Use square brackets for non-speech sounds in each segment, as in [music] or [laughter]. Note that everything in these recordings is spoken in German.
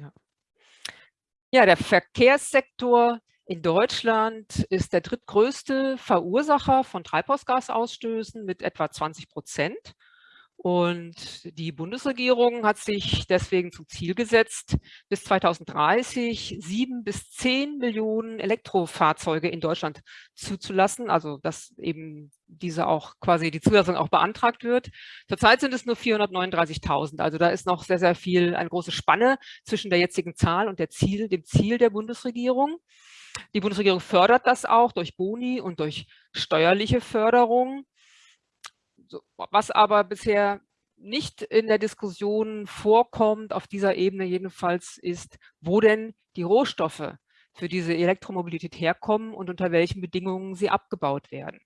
Ja. ja, der Verkehrssektor in Deutschland ist der drittgrößte Verursacher von Treibhausgasausstößen mit etwa 20 Prozent. Und die Bundesregierung hat sich deswegen zum Ziel gesetzt, bis 2030 sieben bis zehn Millionen Elektrofahrzeuge in Deutschland zuzulassen, also dass eben diese auch quasi die Zulassung auch beantragt wird. Zurzeit sind es nur 439.000, also da ist noch sehr, sehr viel, eine große Spanne zwischen der jetzigen Zahl und der Ziel, dem Ziel der Bundesregierung. Die Bundesregierung fördert das auch durch Boni und durch steuerliche Förderung. Was aber bisher nicht in der Diskussion vorkommt, auf dieser Ebene jedenfalls, ist, wo denn die Rohstoffe für diese Elektromobilität herkommen und unter welchen Bedingungen sie abgebaut werden.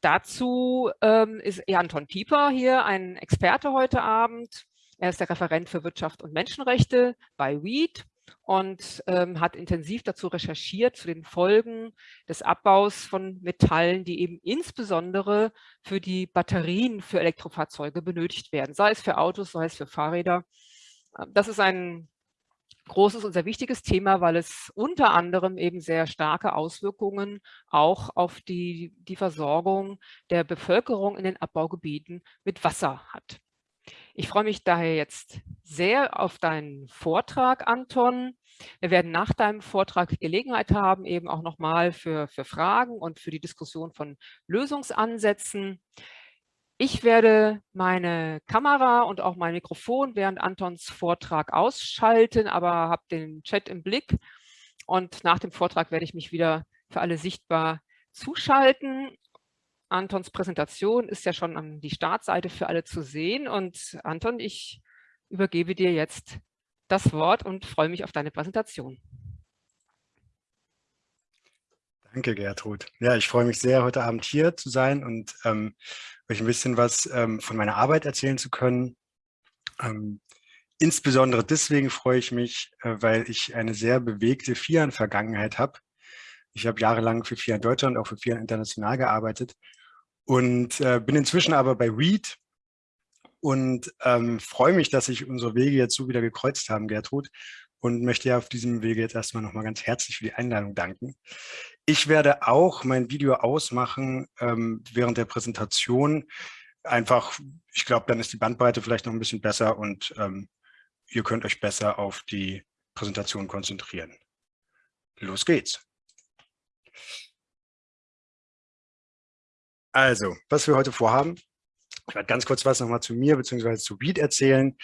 Dazu ähm, ist Anton Pieper hier ein Experte heute Abend. Er ist der Referent für Wirtschaft und Menschenrechte bei WEED und ähm, hat intensiv dazu recherchiert, zu den Folgen des Abbaus von Metallen, die eben insbesondere für die Batterien für Elektrofahrzeuge benötigt werden, sei es für Autos, sei es für Fahrräder. Ähm, das ist ein großes und sehr wichtiges Thema, weil es unter anderem eben sehr starke Auswirkungen auch auf die, die Versorgung der Bevölkerung in den Abbaugebieten mit Wasser hat. Ich freue mich daher jetzt sehr auf deinen Vortrag, Anton. Wir werden nach deinem Vortrag Gelegenheit haben, eben auch nochmal für, für Fragen und für die Diskussion von Lösungsansätzen. Ich werde meine Kamera und auch mein Mikrofon während Antons Vortrag ausschalten, aber habe den Chat im Blick. Und nach dem Vortrag werde ich mich wieder für alle sichtbar zuschalten. Antons Präsentation ist ja schon an die Startseite für alle zu sehen. Und Anton, ich übergebe dir jetzt das Wort und freue mich auf deine Präsentation. Danke, Gertrud. Ja, ich freue mich sehr, heute Abend hier zu sein und ähm, euch ein bisschen was ähm, von meiner Arbeit erzählen zu können. Ähm, insbesondere deswegen freue ich mich, äh, weil ich eine sehr bewegte FIAN-Vergangenheit habe. Ich habe jahrelang für FIAN Deutschland, auch für FIAN International gearbeitet und äh, bin inzwischen aber bei READ und ähm, freue mich, dass sich unsere Wege jetzt so wieder gekreuzt haben, Gertrud, und möchte auf diesem Wege jetzt erstmal nochmal ganz herzlich für die Einladung danken. Ich werde auch mein Video ausmachen ähm, während der Präsentation. Einfach, ich glaube, dann ist die Bandbreite vielleicht noch ein bisschen besser und ähm, ihr könnt euch besser auf die Präsentation konzentrieren. Los geht's. Also, was wir heute vorhaben, ich werde ganz kurz was nochmal zu mir bzw. zu Beat erzählen,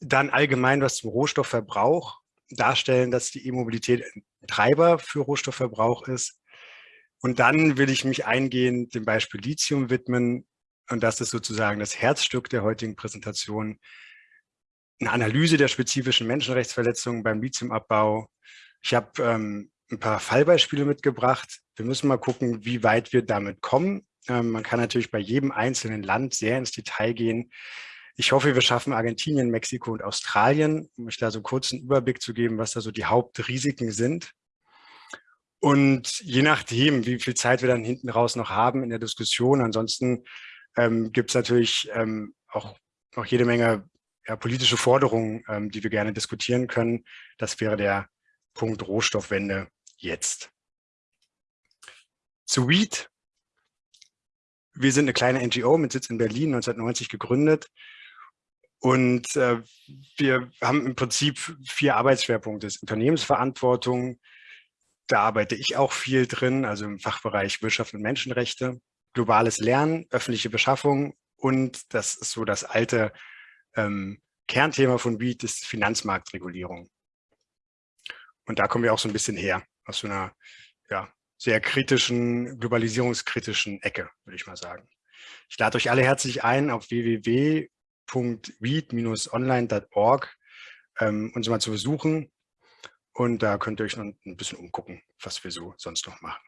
dann allgemein was zum Rohstoffverbrauch, darstellen, dass die E-Mobilität ein Treiber für Rohstoffverbrauch ist. Und dann will ich mich eingehend dem Beispiel Lithium widmen. Und das ist sozusagen das Herzstück der heutigen Präsentation. Eine Analyse der spezifischen Menschenrechtsverletzungen beim Lithiumabbau. Ich habe ähm, ein paar Fallbeispiele mitgebracht. Wir müssen mal gucken, wie weit wir damit kommen. Ähm, man kann natürlich bei jedem einzelnen Land sehr ins Detail gehen. Ich hoffe, wir schaffen Argentinien, Mexiko und Australien, um euch da so einen kurzen Überblick zu geben, was da so die Hauptrisiken sind. Und je nachdem, wie viel Zeit wir dann hinten raus noch haben in der Diskussion, ansonsten ähm, gibt es natürlich ähm, auch noch jede Menge ja, politische Forderungen, ähm, die wir gerne diskutieren können. Das wäre der Punkt Rohstoffwende jetzt. Zu Weed wir sind eine kleine NGO mit Sitz in Berlin, 1990 gegründet. Und äh, wir haben im Prinzip vier Arbeitsschwerpunkte. Unternehmensverantwortung, da arbeite ich auch viel drin, also im Fachbereich Wirtschaft und Menschenrechte, globales Lernen, öffentliche Beschaffung und das ist so das alte ähm, Kernthema von BEAT, ist Finanzmarktregulierung. Und da kommen wir auch so ein bisschen her, aus so einer ja, sehr kritischen, globalisierungskritischen Ecke, würde ich mal sagen. Ich lade euch alle herzlich ein, auf www.read-online.org ähm, uns mal zu besuchen. Und da könnt ihr euch noch ein bisschen umgucken, was wir so sonst noch machen.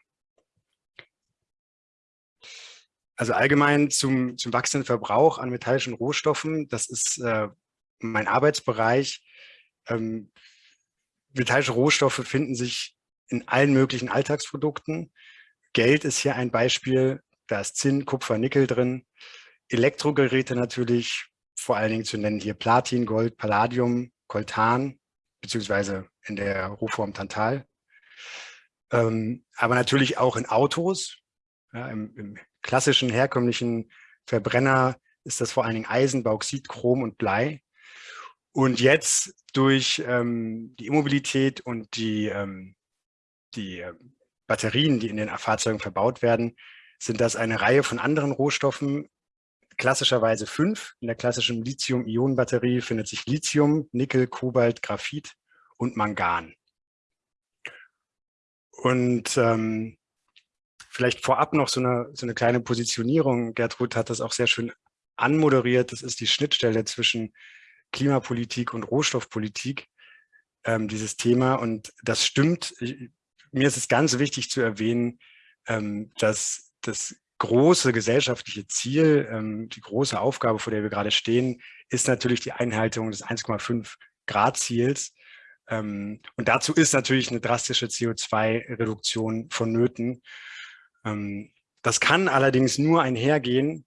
Also allgemein zum, zum wachsenden Verbrauch an metallischen Rohstoffen, das ist äh, mein Arbeitsbereich. Ähm, metallische Rohstoffe finden sich in allen möglichen Alltagsprodukten. Geld ist hier ein Beispiel, da ist Zinn, Kupfer, Nickel drin. Elektrogeräte natürlich, vor allen Dingen zu nennen hier Platin, Gold, Palladium, Coltan, beziehungsweise in der Rohform Tantal. Ähm, aber natürlich auch in Autos. Ja, im, im, klassischen, herkömmlichen Verbrenner ist das vor allen Dingen Eisen, Bauxit, Chrom und Blei. Und jetzt durch ähm, die Immobilität und die, ähm, die Batterien, die in den Fahrzeugen verbaut werden, sind das eine Reihe von anderen Rohstoffen, klassischerweise fünf. In der klassischen Lithium-Ionen-Batterie findet sich Lithium, Nickel, Kobalt, Graphit und Mangan. Und ähm, vielleicht vorab noch so eine, so eine kleine Positionierung. Gertrud hat das auch sehr schön anmoderiert. Das ist die Schnittstelle zwischen Klimapolitik und Rohstoffpolitik, ähm, dieses Thema. Und das stimmt. Ich, mir ist es ganz wichtig zu erwähnen, ähm, dass das große gesellschaftliche Ziel, ähm, die große Aufgabe, vor der wir gerade stehen, ist natürlich die Einhaltung des 1,5 Grad Ziels. Ähm, und dazu ist natürlich eine drastische CO2-Reduktion vonnöten. Das kann allerdings nur einhergehen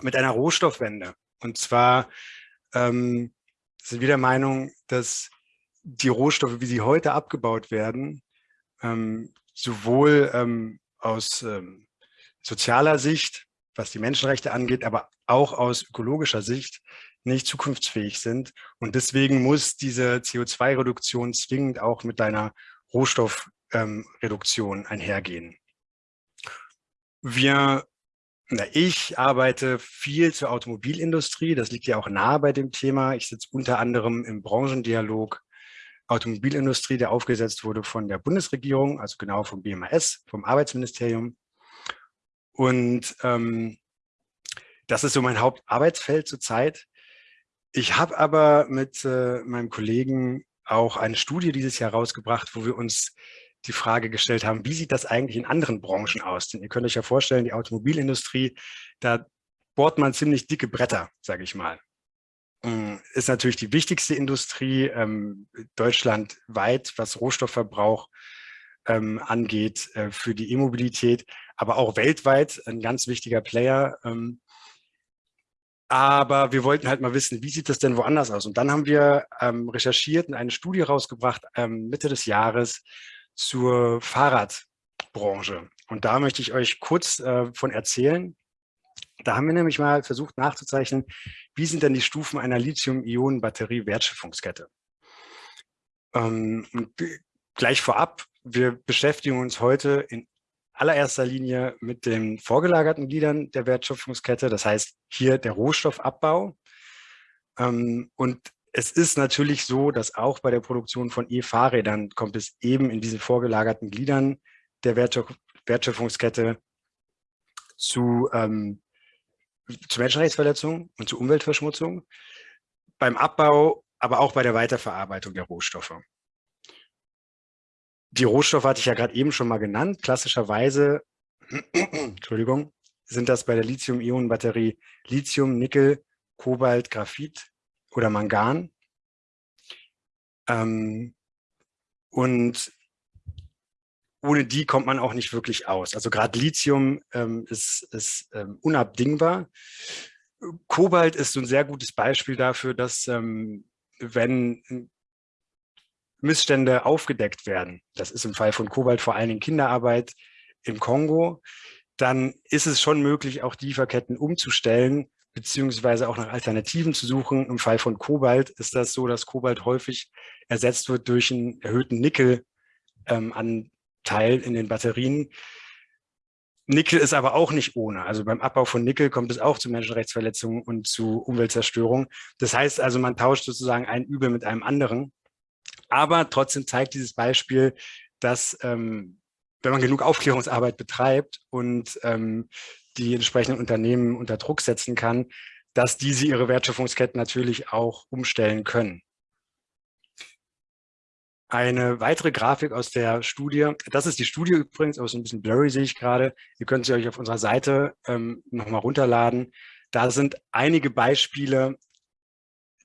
mit einer Rohstoffwende. Und zwar sind wir der Meinung, dass die Rohstoffe, wie sie heute abgebaut werden, ähm, sowohl ähm, aus ähm, sozialer Sicht, was die Menschenrechte angeht, aber auch aus ökologischer Sicht nicht zukunftsfähig sind. Und deswegen muss diese CO2-Reduktion zwingend auch mit einer Rohstoffreduktion ähm, einhergehen. Wir, na, ich arbeite viel zur Automobilindustrie. Das liegt ja auch nahe bei dem Thema. Ich sitze unter anderem im Branchendialog Automobilindustrie, der aufgesetzt wurde von der Bundesregierung, also genau vom BMAS, vom Arbeitsministerium. Und ähm, das ist so mein Hauptarbeitsfeld zurzeit. Ich habe aber mit äh, meinem Kollegen auch eine Studie dieses Jahr rausgebracht, wo wir uns die Frage gestellt haben, wie sieht das eigentlich in anderen Branchen aus? Denn ihr könnt euch ja vorstellen, die Automobilindustrie, da bohrt man ziemlich dicke Bretter, sage ich mal. Mm, ist natürlich die wichtigste Industrie ähm, deutschlandweit, was Rohstoffverbrauch ähm, angeht äh, für die E-Mobilität, aber auch weltweit ein ganz wichtiger Player. Ähm, aber wir wollten halt mal wissen, wie sieht das denn woanders aus? Und dann haben wir ähm, recherchiert und eine Studie rausgebracht ähm, Mitte des Jahres zur Fahrradbranche. Und da möchte ich euch kurz äh, von erzählen. Da haben wir nämlich mal versucht nachzuzeichnen, wie sind denn die Stufen einer Lithium-Ionen-Batterie-Wertschöpfungskette. Ähm, gleich vorab, wir beschäftigen uns heute in allererster Linie mit den vorgelagerten Gliedern der Wertschöpfungskette, das heißt hier der Rohstoffabbau. Ähm, und es ist natürlich so, dass auch bei der Produktion von E-Fahrrädern kommt es eben in diesen vorgelagerten Gliedern der Wertschöpfungskette zu, ähm, zu Menschenrechtsverletzungen und zu Umweltverschmutzung, beim Abbau, aber auch bei der Weiterverarbeitung der Rohstoffe. Die Rohstoffe hatte ich ja gerade eben schon mal genannt. Klassischerweise, [clears throat] Entschuldigung, sind das bei der Lithium-Ionen-Batterie Lithium, Nickel, Kobalt, Graphit oder Mangan. Ähm, und ohne die kommt man auch nicht wirklich aus. Also gerade Lithium ähm, ist, ist ähm, unabdingbar. Kobalt ist so ein sehr gutes Beispiel dafür, dass ähm, wenn Missstände aufgedeckt werden, das ist im Fall von Kobalt vor allen Dingen Kinderarbeit im Kongo, dann ist es schon möglich, auch Lieferketten umzustellen, beziehungsweise auch nach Alternativen zu suchen. Im Fall von Kobalt ist das so, dass Kobalt häufig ersetzt wird durch einen erhöhten Nickelanteil ähm, in den Batterien. Nickel ist aber auch nicht ohne. Also beim Abbau von Nickel kommt es auch zu Menschenrechtsverletzungen und zu Umweltzerstörung. Das heißt also, man tauscht sozusagen ein Übel mit einem anderen. Aber trotzdem zeigt dieses Beispiel, dass ähm, wenn man genug Aufklärungsarbeit betreibt und ähm, die entsprechenden Unternehmen unter Druck setzen kann, dass diese ihre Wertschöpfungsketten natürlich auch umstellen können. Eine weitere Grafik aus der Studie, das ist die Studie übrigens, aber so ein bisschen blurry sehe ich gerade. Ihr könnt sie euch auf unserer Seite ähm, nochmal runterladen. Da sind einige Beispiele,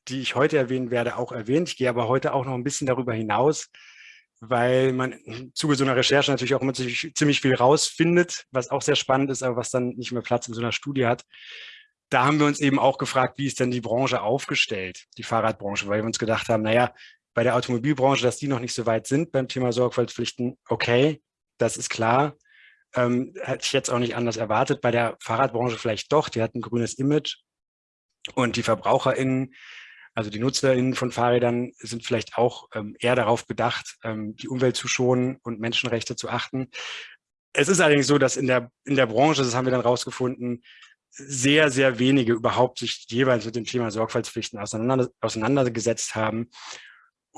die ich heute erwähnen werde, auch erwähnt. Ich gehe aber heute auch noch ein bisschen darüber hinaus, weil man im Zuge so einer Recherche natürlich auch immer ziemlich viel rausfindet, was auch sehr spannend ist, aber was dann nicht mehr Platz in so einer Studie hat. da haben wir uns eben auch gefragt, wie ist denn die Branche aufgestellt, die Fahrradbranche, weil wir uns gedacht haben, naja, bei der Automobilbranche, dass die noch nicht so weit sind beim Thema Sorgfaltspflichten, okay, das ist klar. Ähm, hätte ich jetzt auch nicht anders erwartet. Bei der Fahrradbranche vielleicht doch, die hat ein grünes Image und die VerbraucherInnen, also die NutzerInnen von Fahrrädern sind vielleicht auch ähm, eher darauf bedacht, ähm, die Umwelt zu schonen und Menschenrechte zu achten. Es ist allerdings so, dass in der, in der Branche, das haben wir dann rausgefunden, sehr, sehr wenige überhaupt sich jeweils mit dem Thema Sorgfaltspflichten auseinander, auseinandergesetzt haben.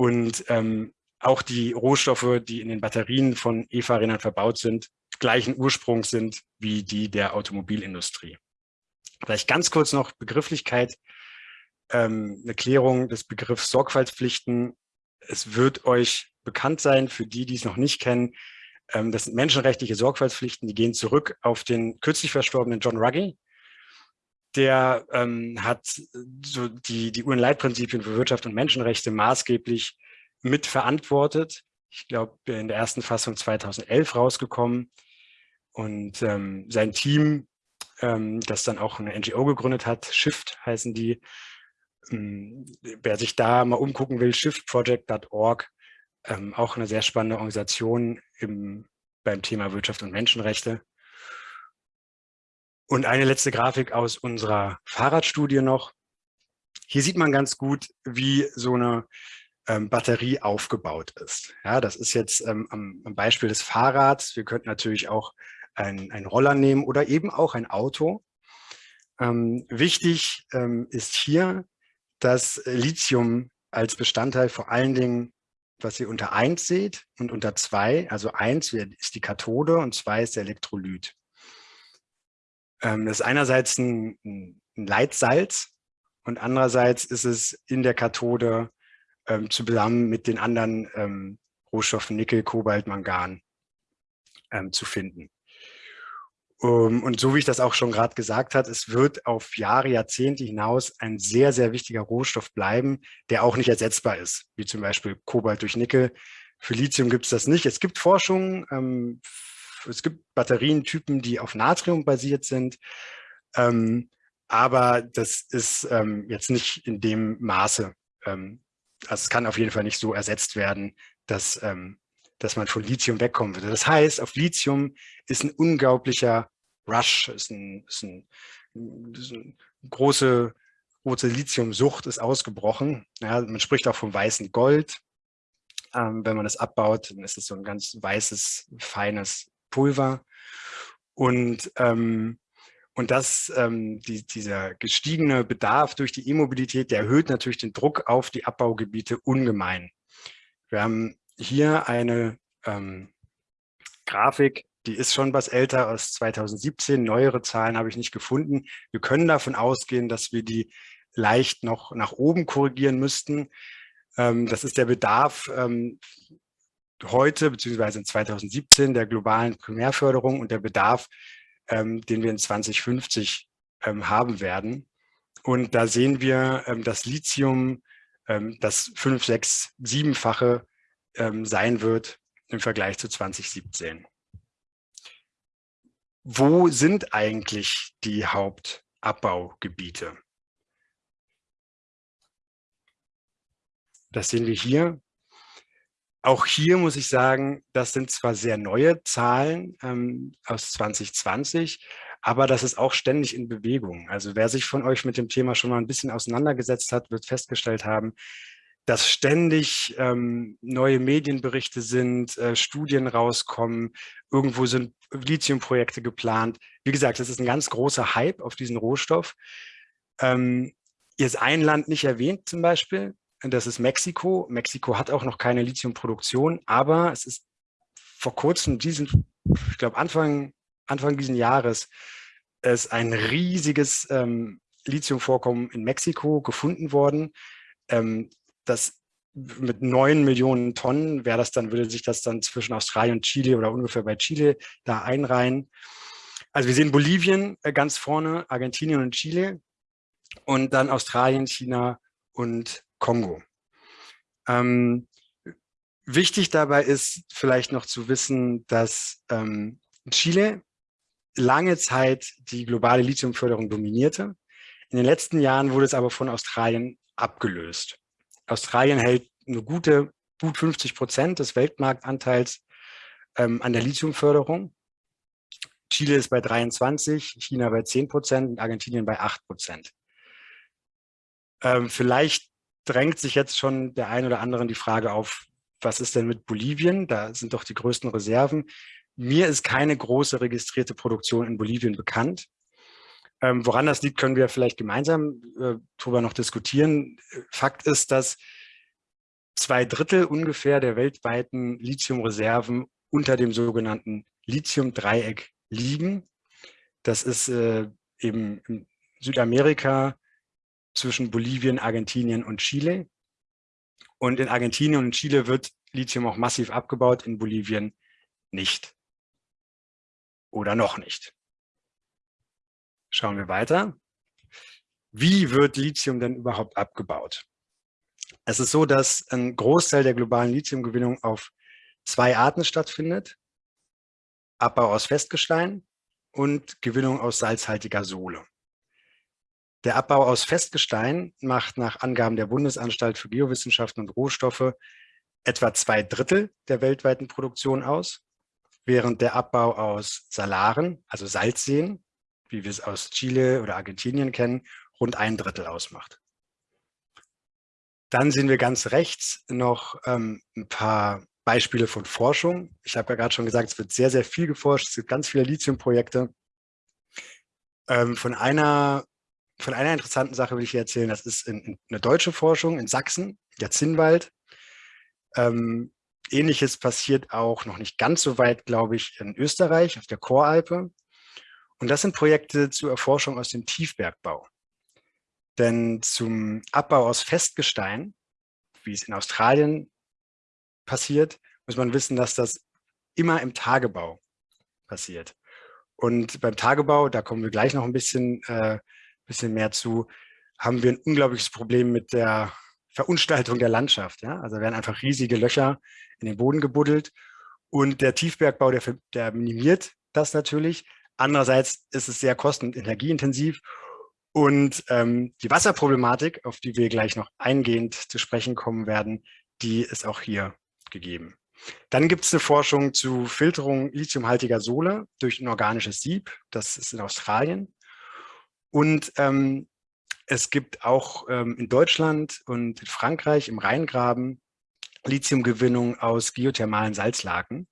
Und ähm, auch die Rohstoffe, die in den Batterien von E-Fahrrädern verbaut sind, gleichen Ursprungs sind wie die der Automobilindustrie. Vielleicht ganz kurz noch Begrifflichkeit, ähm, eine Klärung des Begriffs Sorgfaltspflichten. Es wird euch bekannt sein, für die, die es noch nicht kennen, ähm, das sind menschenrechtliche Sorgfaltspflichten, die gehen zurück auf den kürzlich verstorbenen John Ruggie, der ähm, hat so die, die UN-Leitprinzipien für Wirtschaft und Menschenrechte maßgeblich mitverantwortet. Ich glaube, in der ersten Fassung 2011 rausgekommen. Und ähm, sein Team, ähm, das dann auch eine NGO gegründet hat, Shift heißen die. Ähm, wer sich da mal umgucken will, shiftproject.org, ähm, auch eine sehr spannende Organisation im, beim Thema Wirtschaft und Menschenrechte. Und eine letzte Grafik aus unserer Fahrradstudie noch. Hier sieht man ganz gut, wie so eine ähm, Batterie aufgebaut ist. Ja, das ist jetzt ähm, am, am, Beispiel des Fahrrads. Wir könnten natürlich auch ein, Roller nehmen oder eben auch ein Auto. Ähm, wichtig ähm, ist hier, dass Lithium als Bestandteil vor allen Dingen, was ihr unter 1 seht und unter 2, also 1 ist die Kathode und 2 ist der Elektrolyt. Ähm, das ist einerseits ein, ein, Leitsalz und andererseits ist es in der Kathode ähm, zusammen mit den anderen ähm, Rohstoffen Nickel, Kobalt, Mangan ähm, zu finden. Um, und so wie ich das auch schon gerade gesagt habe, es wird auf Jahre, Jahrzehnte hinaus ein sehr, sehr wichtiger Rohstoff bleiben, der auch nicht ersetzbar ist, wie zum Beispiel Kobalt durch Nickel. Für Lithium gibt es das nicht. Es gibt Forschung ähm, es gibt Batterientypen, die auf Natrium basiert sind, ähm, aber das ist ähm, jetzt nicht in dem Maße. Ähm, also es kann auf jeden Fall nicht so ersetzt werden, dass, ähm, dass man von Lithium wegkommen würde. Das heißt, auf Lithium ist ein unglaublicher Rush, ist ein, ist ein, ist ein große, große Lithiumsucht ist ausgebrochen. Ja, man spricht auch vom weißen Gold. Ähm, wenn man das abbaut, dann ist es so ein ganz weißes, feines Pulver. Und, ähm, und das, ähm, die, dieser gestiegene Bedarf durch die E-Mobilität, der erhöht natürlich den Druck auf die Abbaugebiete ungemein. Wir haben hier eine ähm, Grafik, die ist schon was älter aus 2017. Neuere Zahlen habe ich nicht gefunden. Wir können davon ausgehen, dass wir die leicht noch nach oben korrigieren müssten. Ähm, das ist der Bedarf ähm, heute beziehungsweise in 2017 der globalen Primärförderung und der Bedarf, ähm, den wir in 2050 ähm, haben werden. Und da sehen wir, ähm, dass Lithium ähm, das fünf, sechs, siebenfache ähm, sein wird im Vergleich zu 2017. Wo sind eigentlich die Hauptabbaugebiete? Das sehen wir hier. Auch hier muss ich sagen, das sind zwar sehr neue Zahlen ähm, aus 2020, aber das ist auch ständig in Bewegung. Also wer sich von euch mit dem Thema schon mal ein bisschen auseinandergesetzt hat, wird festgestellt haben, dass ständig ähm, neue Medienberichte sind, äh, Studien rauskommen, irgendwo sind Lithiumprojekte geplant. Wie gesagt, das ist ein ganz großer Hype auf diesen Rohstoff. Ähm, ist ein Land nicht erwähnt zum Beispiel, das ist Mexiko. Mexiko hat auch noch keine Lithiumproduktion, aber es ist vor kurzem, diesen, ich glaube Anfang, Anfang dieses Jahres, ist ein riesiges ähm, Lithiumvorkommen in Mexiko gefunden worden. Ähm, das mit neun Millionen Tonnen wäre das dann, würde sich das dann zwischen Australien und Chile oder ungefähr bei Chile da einreihen. Also wir sehen Bolivien äh, ganz vorne, Argentinien und Chile und dann Australien, China und Kongo. Ähm, wichtig dabei ist vielleicht noch zu wissen, dass ähm, Chile lange Zeit die globale Lithiumförderung dominierte. In den letzten Jahren wurde es aber von Australien abgelöst. Australien hält eine gute, gut 50 Prozent des Weltmarktanteils ähm, an der Lithiumförderung. Chile ist bei 23, China bei 10 Prozent und Argentinien bei 8 Prozent. Ähm, vielleicht drängt sich jetzt schon der ein oder andere die Frage auf, was ist denn mit Bolivien? Da sind doch die größten Reserven. Mir ist keine große registrierte Produktion in Bolivien bekannt. Ähm, woran das liegt, können wir vielleicht gemeinsam äh, darüber noch diskutieren. Fakt ist, dass zwei Drittel ungefähr der weltweiten Lithiumreserven unter dem sogenannten Lithium-Dreieck liegen. Das ist äh, eben in Südamerika zwischen Bolivien, Argentinien und Chile. Und in Argentinien und Chile wird Lithium auch massiv abgebaut, in Bolivien nicht. Oder noch nicht. Schauen wir weiter. Wie wird Lithium denn überhaupt abgebaut? Es ist so, dass ein Großteil der globalen Lithiumgewinnung auf zwei Arten stattfindet. Abbau aus Festgestein und Gewinnung aus salzhaltiger Sohle. Der Abbau aus Festgestein macht nach Angaben der Bundesanstalt für Geowissenschaften und Rohstoffe etwa zwei Drittel der weltweiten Produktion aus, während der Abbau aus Salaren, also Salzseen, wie wir es aus Chile oder Argentinien kennen, rund ein Drittel ausmacht. Dann sehen wir ganz rechts noch ähm, ein paar Beispiele von Forschung. Ich habe ja gerade schon gesagt, es wird sehr, sehr viel geforscht. Es gibt ganz viele Lithiumprojekte. Ähm, von einer von einer interessanten Sache will ich hier erzählen. Das ist in, in eine deutsche Forschung in Sachsen, der Zinnwald. Ähm, Ähnliches passiert auch noch nicht ganz so weit, glaube ich, in Österreich, auf der Choralpe. Und das sind Projekte zur Erforschung aus dem Tiefbergbau. Denn zum Abbau aus Festgestein, wie es in Australien passiert, muss man wissen, dass das immer im Tagebau passiert. Und beim Tagebau, da kommen wir gleich noch ein bisschen äh, bisschen mehr zu, haben wir ein unglaubliches Problem mit der Verunstaltung der Landschaft. Ja? Also werden einfach riesige Löcher in den Boden gebuddelt und der Tiefbergbau, der, der minimiert das natürlich. Andererseits ist es sehr kosten- und energieintensiv und ähm, die Wasserproblematik, auf die wir gleich noch eingehend zu sprechen kommen werden, die ist auch hier gegeben. Dann gibt es eine Forschung zu Filterung lithiumhaltiger Sohle durch ein organisches Sieb. Das ist in Australien. Und ähm, es gibt auch ähm, in Deutschland und in Frankreich im Rheingraben Lithiumgewinnung aus geothermalen Salzlaken.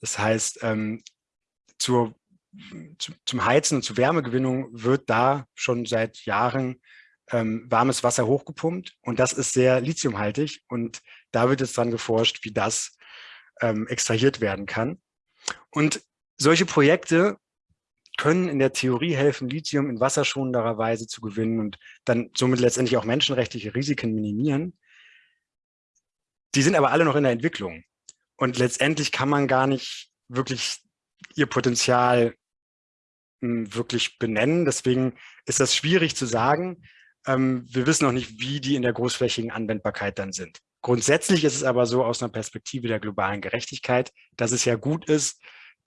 Das heißt, ähm, zur, zu, zum Heizen und zur Wärmegewinnung wird da schon seit Jahren ähm, warmes Wasser hochgepumpt und das ist sehr lithiumhaltig und da wird jetzt dran geforscht, wie das ähm, extrahiert werden kann. Und solche Projekte können in der Theorie helfen, Lithium in wasserschonenderer Weise zu gewinnen und dann somit letztendlich auch menschenrechtliche Risiken minimieren. Die sind aber alle noch in der Entwicklung. Und letztendlich kann man gar nicht wirklich ihr Potenzial hm, wirklich benennen. Deswegen ist das schwierig zu sagen. Ähm, wir wissen noch nicht, wie die in der großflächigen Anwendbarkeit dann sind. Grundsätzlich ist es aber so aus einer Perspektive der globalen Gerechtigkeit, dass es ja gut ist,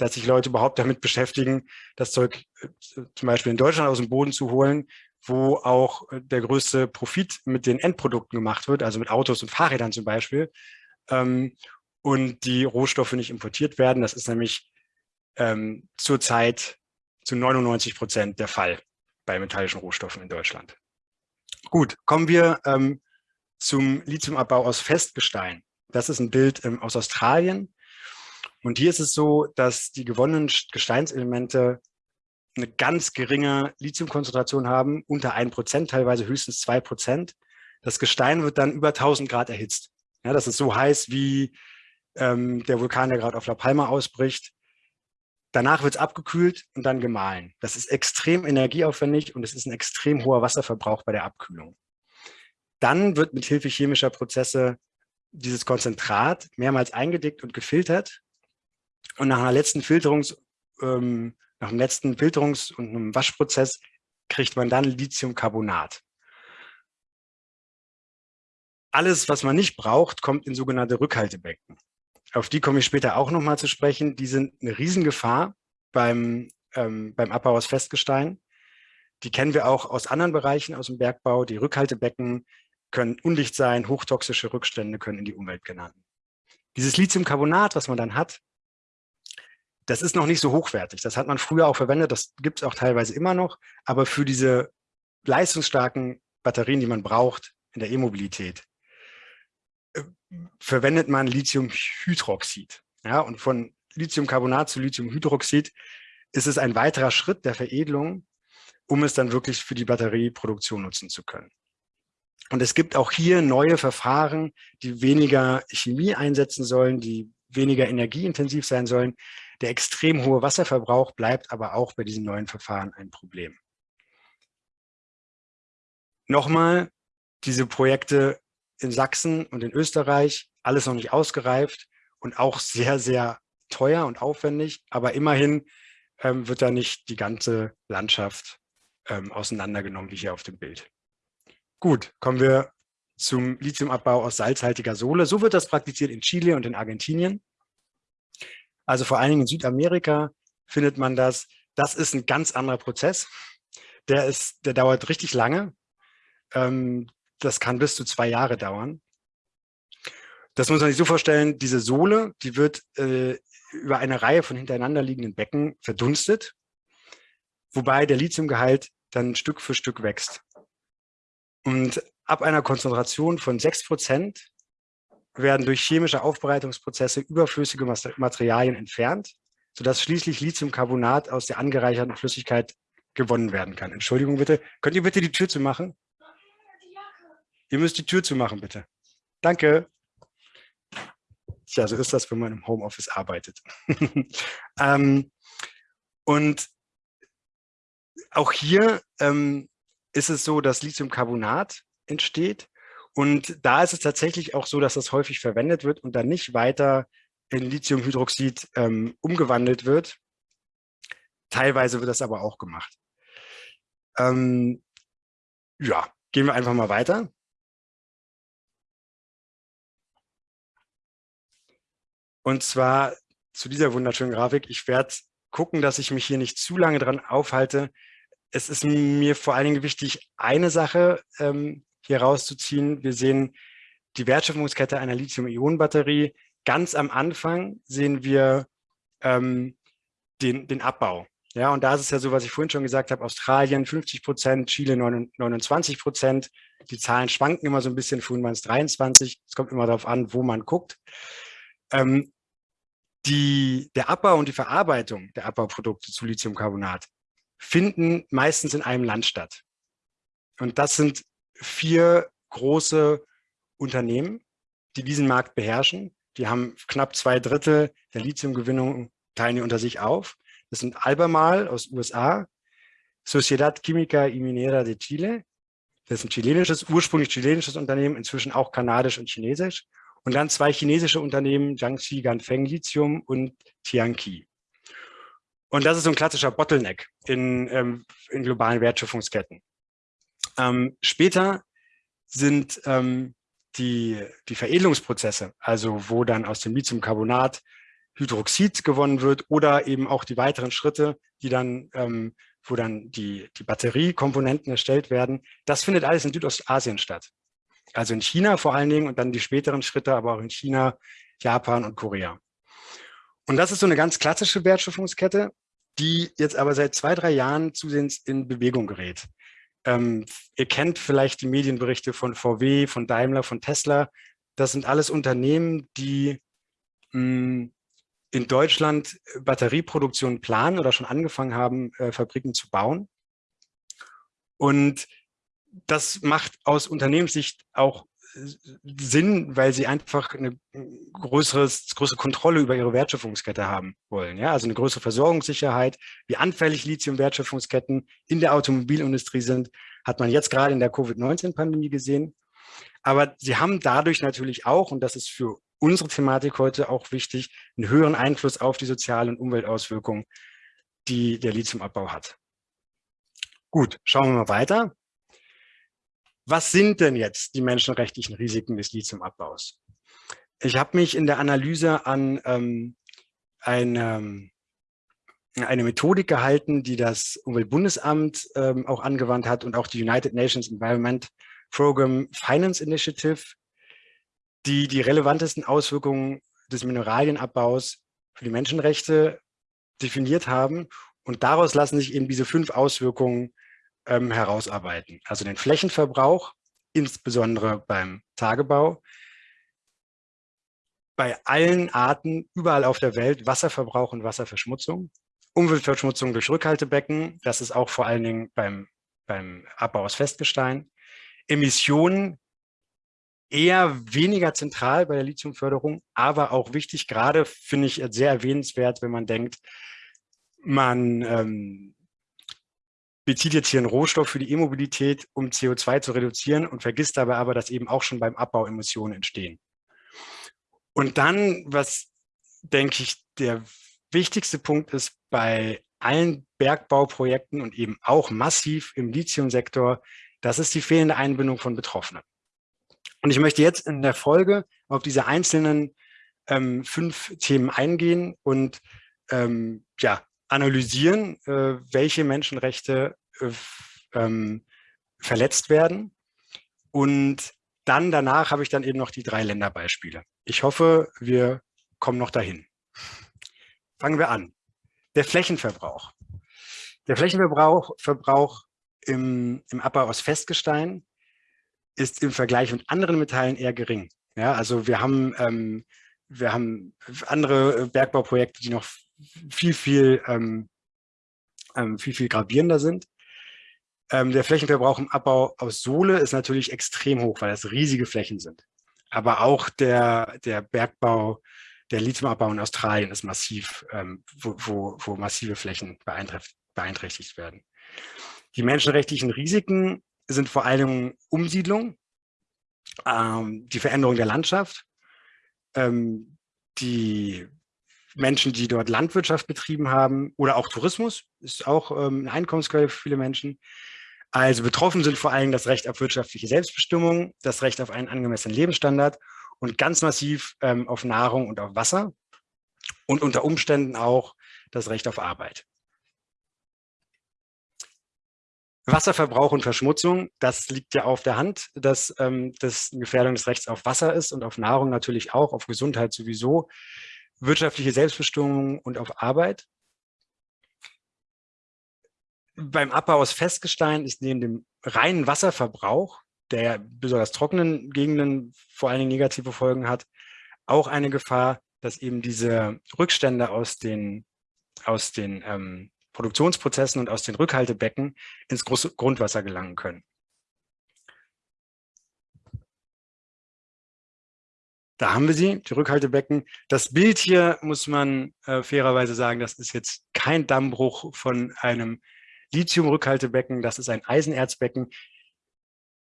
dass sich Leute überhaupt damit beschäftigen, das Zeug äh, zum Beispiel in Deutschland aus dem Boden zu holen, wo auch äh, der größte Profit mit den Endprodukten gemacht wird, also mit Autos und Fahrrädern zum Beispiel, ähm, und die Rohstoffe nicht importiert werden. Das ist nämlich ähm, zurzeit zu 99 Prozent der Fall bei metallischen Rohstoffen in Deutschland. Gut, kommen wir ähm, zum Lithiumabbau aus Festgestein. Das ist ein Bild ähm, aus Australien. Und hier ist es so, dass die gewonnenen Gesteinselemente eine ganz geringe Lithiumkonzentration haben, unter 1%, teilweise höchstens 2%. Das Gestein wird dann über 1000 Grad erhitzt. Ja, das ist so heiß wie ähm, der Vulkan, der gerade auf La Palma ausbricht. Danach wird es abgekühlt und dann gemahlen. Das ist extrem energieaufwendig und es ist ein extrem hoher Wasserverbrauch bei der Abkühlung. Dann wird mit Hilfe chemischer Prozesse dieses Konzentrat mehrmals eingedickt und gefiltert und nach einer letzten Filterungs, ähm, nach dem letzten Filterungs- und einem Waschprozess kriegt man dann Lithiumcarbonat. Alles, was man nicht braucht, kommt in sogenannte Rückhaltebecken. Auf die komme ich später auch nochmal zu sprechen. Die sind eine Riesengefahr beim, ähm, beim Abbau aus Festgestein. Die kennen wir auch aus anderen Bereichen aus dem Bergbau. Die Rückhaltebecken können undicht sein, hochtoxische Rückstände können in die Umwelt gelangen. Dieses Lithiumcarbonat, was man dann hat, das ist noch nicht so hochwertig. Das hat man früher auch verwendet, das gibt es auch teilweise immer noch. Aber für diese leistungsstarken Batterien, die man braucht in der E-Mobilität, äh, verwendet man Lithiumhydroxid. Ja, und von Lithiumcarbonat zu Lithiumhydroxid ist es ein weiterer Schritt der Veredelung, um es dann wirklich für die Batterieproduktion nutzen zu können. Und es gibt auch hier neue Verfahren, die weniger Chemie einsetzen sollen, die weniger energieintensiv sein sollen. Der extrem hohe Wasserverbrauch bleibt aber auch bei diesen neuen Verfahren ein Problem. Nochmal, diese Projekte in Sachsen und in Österreich, alles noch nicht ausgereift und auch sehr, sehr teuer und aufwendig, aber immerhin ähm, wird da nicht die ganze Landschaft ähm, auseinandergenommen, wie hier auf dem Bild. Gut, kommen wir zum Lithiumabbau aus salzhaltiger Sohle. So wird das praktiziert in Chile und in Argentinien. Also vor allen Dingen in Südamerika findet man das. Das ist ein ganz anderer Prozess. Der, ist, der dauert richtig lange. Ähm, das kann bis zu zwei Jahre dauern. Das muss man sich so vorstellen, diese Sohle, die wird äh, über eine Reihe von hintereinander liegenden Becken verdunstet, wobei der Lithiumgehalt dann Stück für Stück wächst. Und ab einer Konzentration von 6 Prozent werden durch chemische Aufbereitungsprozesse überflüssige Materialien entfernt, sodass schließlich Lithiumcarbonat aus der angereicherten Flüssigkeit gewonnen werden kann. Entschuldigung bitte. Könnt ihr bitte die Tür zu machen? Ihr müsst die Tür zu machen, bitte. Danke. Tja, so ist das, wenn man im Homeoffice arbeitet. [laughs] ähm, und auch hier ähm, ist es so, dass Lithiumcarbonat entsteht. Und da ist es tatsächlich auch so, dass das häufig verwendet wird und dann nicht weiter in Lithiumhydroxid ähm, umgewandelt wird. Teilweise wird das aber auch gemacht. Ähm, ja, gehen wir einfach mal weiter. Und zwar zu dieser wunderschönen Grafik. Ich werde gucken, dass ich mich hier nicht zu lange dran aufhalte. Es ist mir vor allen Dingen wichtig, eine Sache ähm, hier rauszuziehen. Wir sehen die Wertschöpfungskette einer Lithium-Ionen-Batterie. Ganz am Anfang sehen wir ähm, den, den Abbau. Ja, und da ist es ja so, was ich vorhin schon gesagt habe, Australien 50 Prozent, Chile 29 Prozent. Die Zahlen schwanken immer so ein bisschen, vorhin waren es 23. Es kommt immer darauf an, wo man guckt. Ähm, die, der Abbau und die Verarbeitung der Abbauprodukte zu Lithiumcarbonat finden meistens in einem Land statt. Und das sind vier große Unternehmen, die diesen Markt beherrschen. Die haben knapp zwei Drittel der Lithiumgewinnung, teilen die unter sich auf. Das sind Albemarle aus USA, Sociedad Química y Minera de Chile, das ist ein chilenisches, ursprünglich chilenisches Unternehmen, inzwischen auch kanadisch und chinesisch. Und dann zwei chinesische Unternehmen, Jiangxi Ganfeng Lithium und Tianqi. Und das ist so ein klassischer Bottleneck in, ähm, in globalen Wertschöpfungsketten. Ähm, später sind ähm, die, die Veredelungsprozesse, also wo dann aus dem Lithiumcarbonat Hydroxid gewonnen wird oder eben auch die weiteren Schritte, die dann, ähm, wo dann die, die Batteriekomponenten erstellt werden, das findet alles in Südostasien statt. Also in China vor allen Dingen und dann die späteren Schritte, aber auch in China, Japan und Korea. Und das ist so eine ganz klassische Wertschöpfungskette, die jetzt aber seit zwei, drei Jahren zusehends in Bewegung gerät. Ähm, ihr kennt vielleicht die Medienberichte von VW, von Daimler, von Tesla. Das sind alles Unternehmen, die mh, hm, in Deutschland Batterieproduktion planen oder schon angefangen haben, äh, Fabriken zu bauen. Und das macht aus Unternehmenssicht auch äh, Sinn, weil sie einfach eine größeres, größere Kontrolle über ihre Wertschöpfungskette haben wollen. Ja? Also eine größere Versorgungssicherheit, wie anfällig Lithium-Wertschöpfungsketten in der Automobilindustrie sind, hat man jetzt gerade in der Covid-19-Pandemie gesehen. Aber sie haben dadurch natürlich auch, und das ist für unsere Thematik heute auch wichtig, einen höheren Einfluss auf die sozialen und Umweltauswirkungen, die der Lithiumabbau hat. Gut, schauen wir mal weiter. Was sind denn jetzt die menschenrechtlichen Risiken des Lithiumabbaus? Ich habe mich in der Analyse an ähm, ein, ähm, eine Methodik gehalten, die das Umweltbundesamt ähm, auch angewandt hat und auch die United Nations Environment Program Finance Initiative, die die relevantesten Auswirkungen des Mineralienabbaus für die Menschenrechte definiert haben. Und daraus lassen sich eben diese fünf Auswirkungen ähm, herausarbeiten. Also den Flächenverbrauch, insbesondere beim Tagebau, bei allen Arten überall auf der Welt Wasserverbrauch und Wasserverschmutzung, Umweltverschmutzung durch Rückhaltebecken, das ist auch vor allen Dingen beim, beim Abbau aus Festgestein, Emissionen eher weniger zentral bei der Lithiumförderung, aber auch wichtig, gerade finde ich sehr erwähnenswert, wenn man denkt, man ähm, bezieht jetzt hier einen Rohstoff für die E-Mobilität, um CO2 zu reduzieren und vergisst dabei aber, dass eben auch schon beim Abbau Emissionen entstehen. Und dann, was denke ich, der wichtigste Punkt ist bei allen Bergbauprojekten und eben auch massiv im Lithiumsektor, das ist die fehlende Einbindung von Betroffenen. Und ich möchte jetzt in der Folge auf diese einzelnen ähm, fünf Themen eingehen und ähm, ja, analysieren, äh, welche Menschenrechte äh, ähm, verletzt werden. Und dann danach habe ich dann eben noch die drei Länderbeispiele. Ich hoffe, wir kommen noch dahin. Fangen wir an. Der Flächenverbrauch. Der Flächenverbrauch Verbrauch im, im Abbau aus Festgestein ist im Vergleich mit anderen Metallen eher gering. Ja, also wir haben, ähm, wir haben andere Bergbauprojekte, die noch viel, viel, ähm, ähm, viel, viel gravierender sind. Ähm, der Flächenverbrauch im Abbau aus Sohle ist natürlich extrem hoch, weil das riesige Flächen sind. Aber auch der, der Bergbau, der Lithiumabbau in Australien ist massiv, ähm, wo, wo, wo massive Flächen beeinträchtigt werden. Die menschenrechtlichen Risiken sind vor allem Umsiedlung, ähm, die Veränderung der Landschaft, ähm, die Menschen, die dort Landwirtschaft betrieben haben oder auch Tourismus, ist auch ähm, eine Einkommensquelle für viele Menschen. Also betroffen sind vor allem das Recht auf wirtschaftliche Selbstbestimmung, das Recht auf einen angemessenen Lebensstandard und ganz massiv ähm, auf Nahrung und auf Wasser und unter Umständen auch das Recht auf Arbeit. Wasserverbrauch und Verschmutzung, das liegt ja auf der Hand, dass ähm, das eine Gefährdung des Rechts auf Wasser ist und auf Nahrung natürlich auch, auf Gesundheit sowieso wirtschaftliche Selbstbestimmung und auf Arbeit. Beim Abbau aus Festgestein ist neben dem reinen Wasserverbrauch, der besonders trockenen Gegenden vor allen Dingen negative Folgen hat, auch eine Gefahr, dass eben diese Rückstände aus den, aus den ähm, Produktionsprozessen und aus den Rückhaltebecken ins Grundwasser gelangen können. Da haben wir sie, die Rückhaltebecken. Das Bild hier muss man äh, fairerweise sagen, das ist jetzt kein Dammbruch von einem Lithium-Rückhaltebecken, das ist ein Eisenerzbecken.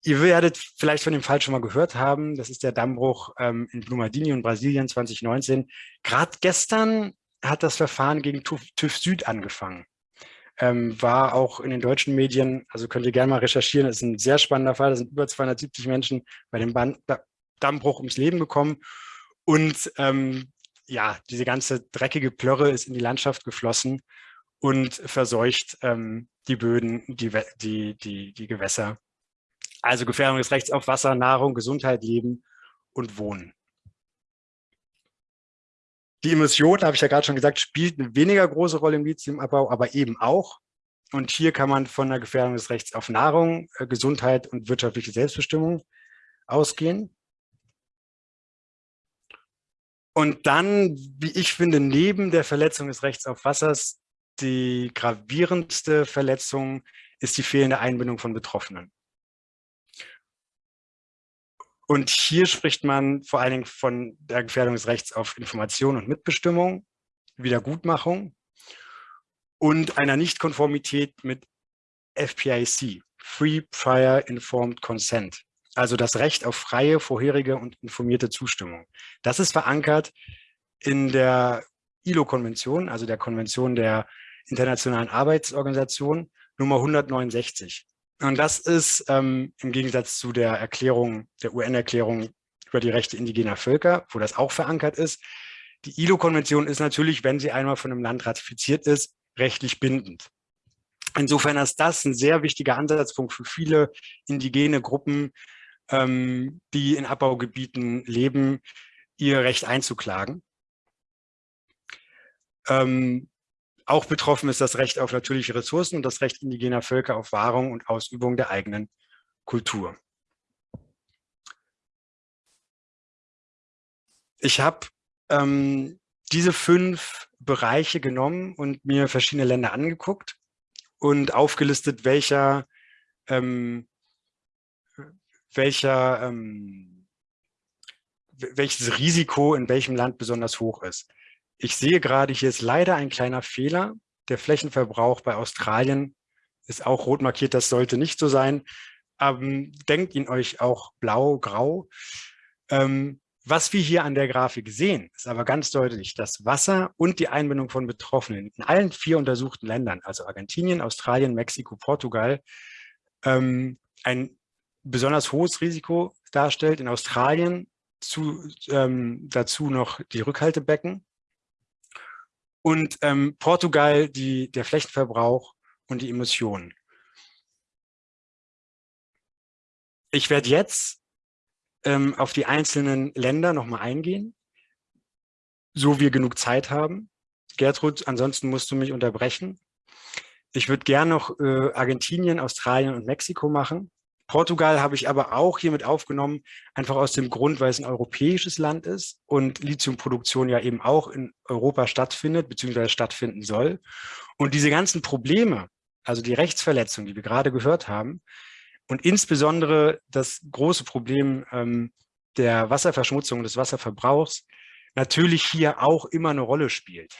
Ihr werdet vielleicht von dem Fall schon mal gehört haben. Das ist der Dammbruch ähm, in Brumadinho in Brasilien 2019. Gerade gestern hat das Verfahren gegen TÜV, TÜV Süd angefangen. Ähm, war auch in den deutschen Medien, also könnt ihr gerne mal recherchieren, das ist ein sehr spannender Fall. Da sind über 270 Menschen bei dem Band, Dammbruch ums Leben gekommen. Und ähm, ja, diese ganze dreckige Plörre ist in die Landschaft geflossen und verseucht ähm, die Böden, die, die, die, die Gewässer. Also Gefährdung des Rechts auf Wasser, Nahrung, Gesundheit, Leben und Wohnen. Die Emission, habe ich ja gerade schon gesagt, spielt eine weniger große Rolle im Lithiumabbau, aber eben auch. Und hier kann man von der Gefährdung des Rechts auf Nahrung, äh, Gesundheit und wirtschaftliche Selbstbestimmung ausgehen. Und dann, wie ich finde, neben der Verletzung des Rechts auf Wassers, die gravierendste Verletzung ist die fehlende Einbindung von Betroffenen. Und hier spricht man vor allen Dingen von der Gefährdung des Rechts auf Information und Mitbestimmung, Wiedergutmachung und einer Nichtkonformität mit FPIC, Free Prior Informed Consent also das Recht auf freie, vorherige und informierte Zustimmung. Das ist verankert in der ILO-Konvention, also der Konvention der Internationalen Arbeitsorganisation Nummer 169. Und das ist ähm, im Gegensatz zu der Erklärung, der UN-Erklärung über die Rechte indigener Völker, wo das auch verankert ist. Die ILO-Konvention ist natürlich, wenn sie einmal von einem Land ratifiziert ist, rechtlich bindend. Insofern ist das ein sehr wichtiger Ansatzpunkt für viele indigene Gruppen, ähm, die in Abbaugebieten leben, ihr Recht einzuklagen. Ähm, auch betroffen ist das Recht auf natürliche Ressourcen und das Recht indigener Völker auf Wahrung und Ausübung der eigenen Kultur. Ich habe ähm, diese fünf Bereiche genommen und mir verschiedene Länder angeguckt und aufgelistet, welcher, ähm, welcher, ähm, welches Risiko in welchem Land besonders hoch ist. Ich sehe gerade, hier ist leider ein kleiner Fehler. Der Flächenverbrauch bei Australien ist auch rot markiert, das sollte nicht so sein. Ähm, denkt ihn euch auch blau, grau. Ähm, was wir hier an der Grafik sehen, ist aber ganz deutlich, dass Wasser und die Einbindung von Betroffenen in allen vier untersuchten Ländern, also Argentinien, Australien, Mexiko, Portugal, ähm, ein besonders hohes Risiko darstellt. In Australien zu, ähm, dazu noch die Rückhaltebecken und ähm, Portugal die, der Flächenverbrauch und die Emissionen. Ich werde jetzt ähm, auf die einzelnen Länder nochmal eingehen, so wir genug Zeit haben. Gertrud, ansonsten musst du mich unterbrechen. Ich würde gerne noch äh, Argentinien, Australien und Mexiko machen. Portugal habe ich aber auch hiermit aufgenommen, einfach aus dem Grund, weil es ein europäisches Land ist und Lithiumproduktion ja eben auch in Europa stattfindet, beziehungsweise stattfinden soll. Und diese ganzen Probleme, also die Rechtsverletzungen, die wir gerade gehört haben, und insbesondere das große Problem ähm, der Wasserverschmutzung, des Wasserverbrauchs, natürlich hier auch immer eine Rolle spielt.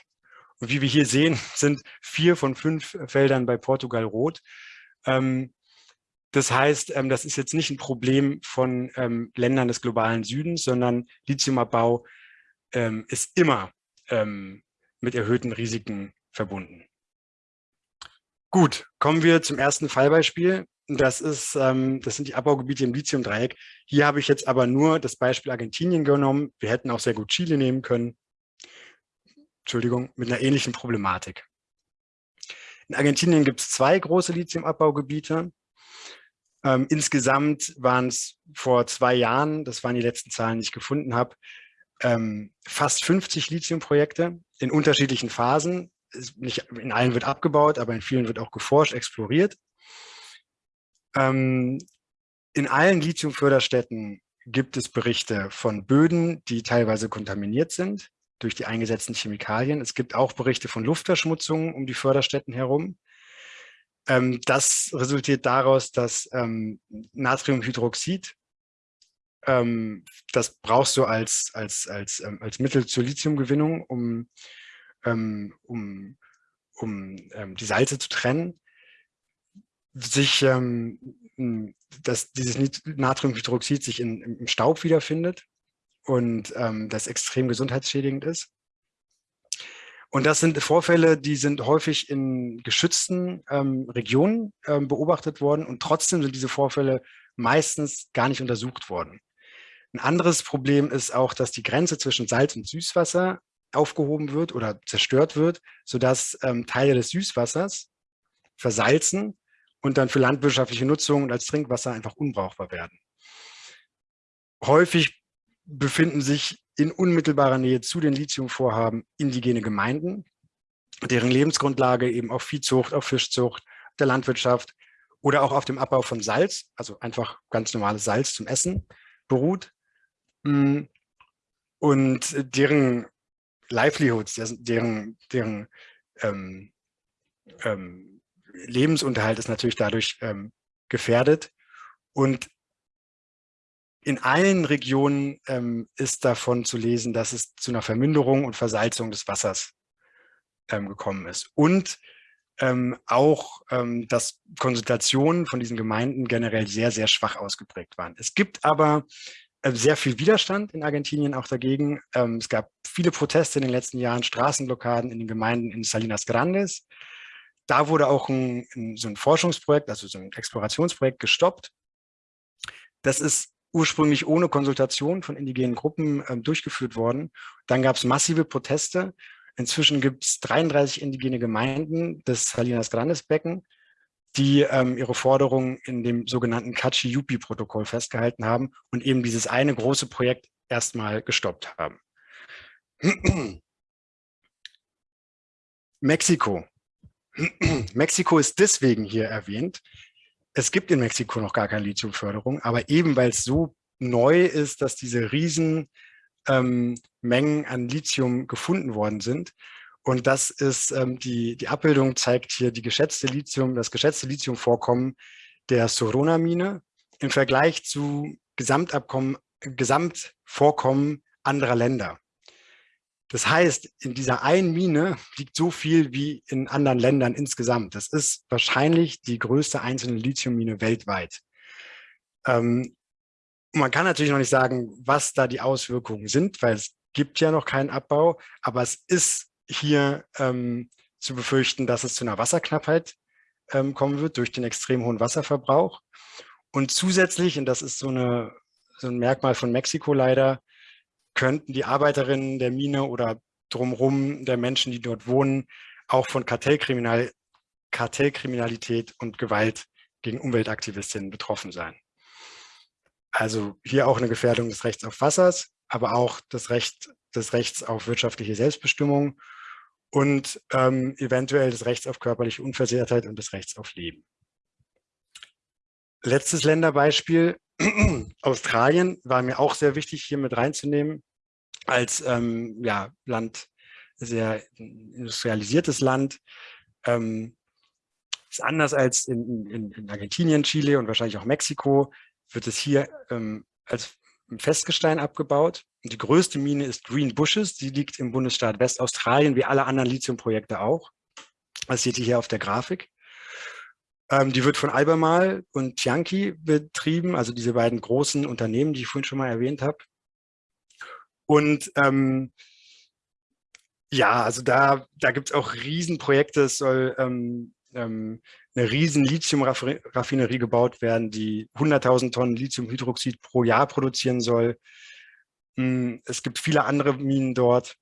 Und wie wir hier sehen, [laughs] sind vier von fünf Feldern bei Portugal rot. Ähm, das heißt, ähm, das ist jetzt nicht ein Problem von ähm, Ländern des globalen Südens, sondern Lithiumabbau ähm, ist immer ähm, mit erhöhten Risiken verbunden. Gut, kommen wir zum ersten Fallbeispiel. Das, ist, ähm, das sind die Abbaugebiete im Lithiumdreieck. Hier habe ich jetzt aber nur das Beispiel Argentinien genommen. Wir hätten auch sehr gut Chile nehmen können. Entschuldigung, mit einer ähnlichen Problematik. In Argentinien gibt es zwei große Lithiumabbaugebiete. Ähm, insgesamt waren es vor zwei Jahren, das waren die letzten Zahlen, die ich gefunden habe, ähm, fast 50 Lithiumprojekte in unterschiedlichen Phasen. Nicht in allen wird abgebaut, aber in vielen wird auch geforscht, exploriert. Ähm, in allen Lithiumförderstätten gibt es Berichte von Böden, die teilweise kontaminiert sind durch die eingesetzten Chemikalien. Es gibt auch Berichte von Luftverschmutzungen um die Förderstätten herum. Ähm, das resultiert daraus, dass ähm, Natriumhydroxid, ähm, das brauchst du als, als, als, ähm, als Mittel zur Lithiumgewinnung, um, ähm, um, um ähm, die Salze zu trennen sich, dass dieses Natriumhydroxid sich in, im Staub wiederfindet und das extrem gesundheitsschädigend ist. Und das sind Vorfälle, die sind häufig in geschützten ähm, Regionen ähm, beobachtet worden und trotzdem sind diese Vorfälle meistens gar nicht untersucht worden. Ein anderes Problem ist auch, dass die Grenze zwischen Salz und Süßwasser aufgehoben wird oder zerstört wird, sodass ähm, Teile des Süßwassers versalzen und dann für landwirtschaftliche Nutzung und als Trinkwasser einfach unbrauchbar werden. Häufig befinden sich in unmittelbarer Nähe zu den Lithiumvorhaben indigene Gemeinden, deren Lebensgrundlage eben auf Viehzucht, auf Fischzucht, der Landwirtschaft oder auch auf dem Abbau von Salz, also einfach ganz normales Salz zum Essen, beruht. Mm. Und deren Livelihoods, deren, deren ähm, ähm, Lebensunterhalt ist natürlich dadurch ähm, gefährdet. Und in allen Regionen ähm, ist davon zu lesen, dass es zu einer Verminderung und Versalzung des Wassers ähm, gekommen ist. Und ähm, auch, ähm, dass Konsultationen von diesen Gemeinden generell sehr, sehr schwach ausgeprägt waren. Es gibt aber äh, sehr viel Widerstand in Argentinien auch dagegen. Ähm, es gab viele Proteste in den letzten Jahren, Straßenblockaden in den Gemeinden in Salinas Grandes, da wurde auch ein, ein, so ein Forschungsprojekt, also so ein Explorationsprojekt gestoppt. Das ist ursprünglich ohne Konsultation von indigenen Gruppen ähm, durchgeführt worden. Dann gab es massive Proteste. Inzwischen gibt es 33 indigene Gemeinden des Salinas Grandes Becken, die ähm, ihre Forderungen in dem sogenannten Kachi-Yupi-Protokoll festgehalten haben und eben dieses eine große Projekt erstmal gestoppt haben. [clears throat] Mexiko. [clears throat] Mexiko ist deswegen hier erwähnt. Es gibt in Mexiko noch gar keine Lithiumförderung, aber eben weil es so neu ist, dass diese riesen ähm, Mengen an Lithium gefunden worden sind. Und das ist ähm, die, die Abbildung zeigt hier die geschätzte Lithium, das geschätzte Lithiumvorkommen der Sorona-Mine im Vergleich zu Gesamtabkommen, Gesamtvorkommen anderer Länder. Das heißt, in dieser einen Mine liegt so viel wie in anderen Ländern insgesamt. Das ist wahrscheinlich die größte einzelne Lithiummine weltweit. Ähm, man kann natürlich noch nicht sagen, was da die Auswirkungen sind, weil es gibt ja noch keinen Abbau, aber es ist hier ähm, zu befürchten, dass es zu einer Wasserknappheit ähm, kommen wird durch den extrem hohen Wasserverbrauch. Und zusätzlich, und das ist so, eine, so ein Merkmal von Mexiko leider, könnten die Arbeiterinnen der Mine oder drumherum der Menschen, die dort wohnen, auch von Kartellkriminal Kartellkriminalität und Gewalt gegen Umweltaktivistinnen betroffen sein. Also hier auch eine Gefährdung des Rechts auf Wassers, aber auch das Recht, des Rechts auf wirtschaftliche Selbstbestimmung und ähm, eventuell des Rechts auf körperliche Unversehrtheit und des Rechts auf Leben. Letztes Länderbeispiel, [clears throat] Australien war mir auch sehr wichtig, hier mit reinzunehmen, als ähm, ja, Land, sehr industrialisiertes Land. Ähm, ist anders als in, in, in, Argentinien, Chile und wahrscheinlich auch Mexiko, wird es hier ähm, als Festgestein abgebaut. Und die größte Mine ist Green Bushes, die liegt im Bundesstaat Westaustralien, wie alle anderen Lithiumprojekte auch. Das seht ihr hier auf der Grafik. Ähm, die wird von Albemarle und Tianqi betrieben, also diese beiden großen Unternehmen, die ich vorhin schon mal erwähnt habe. Und ähm, ja, also da, da gibt es auch Riesenprojekte. Es soll ähm, ähm, eine riesen Lithium-Raffinerie gebaut werden, die 100.000 Tonnen Lithiumhydroxid pro Jahr produzieren soll. Hm, es gibt viele andere Minen dort.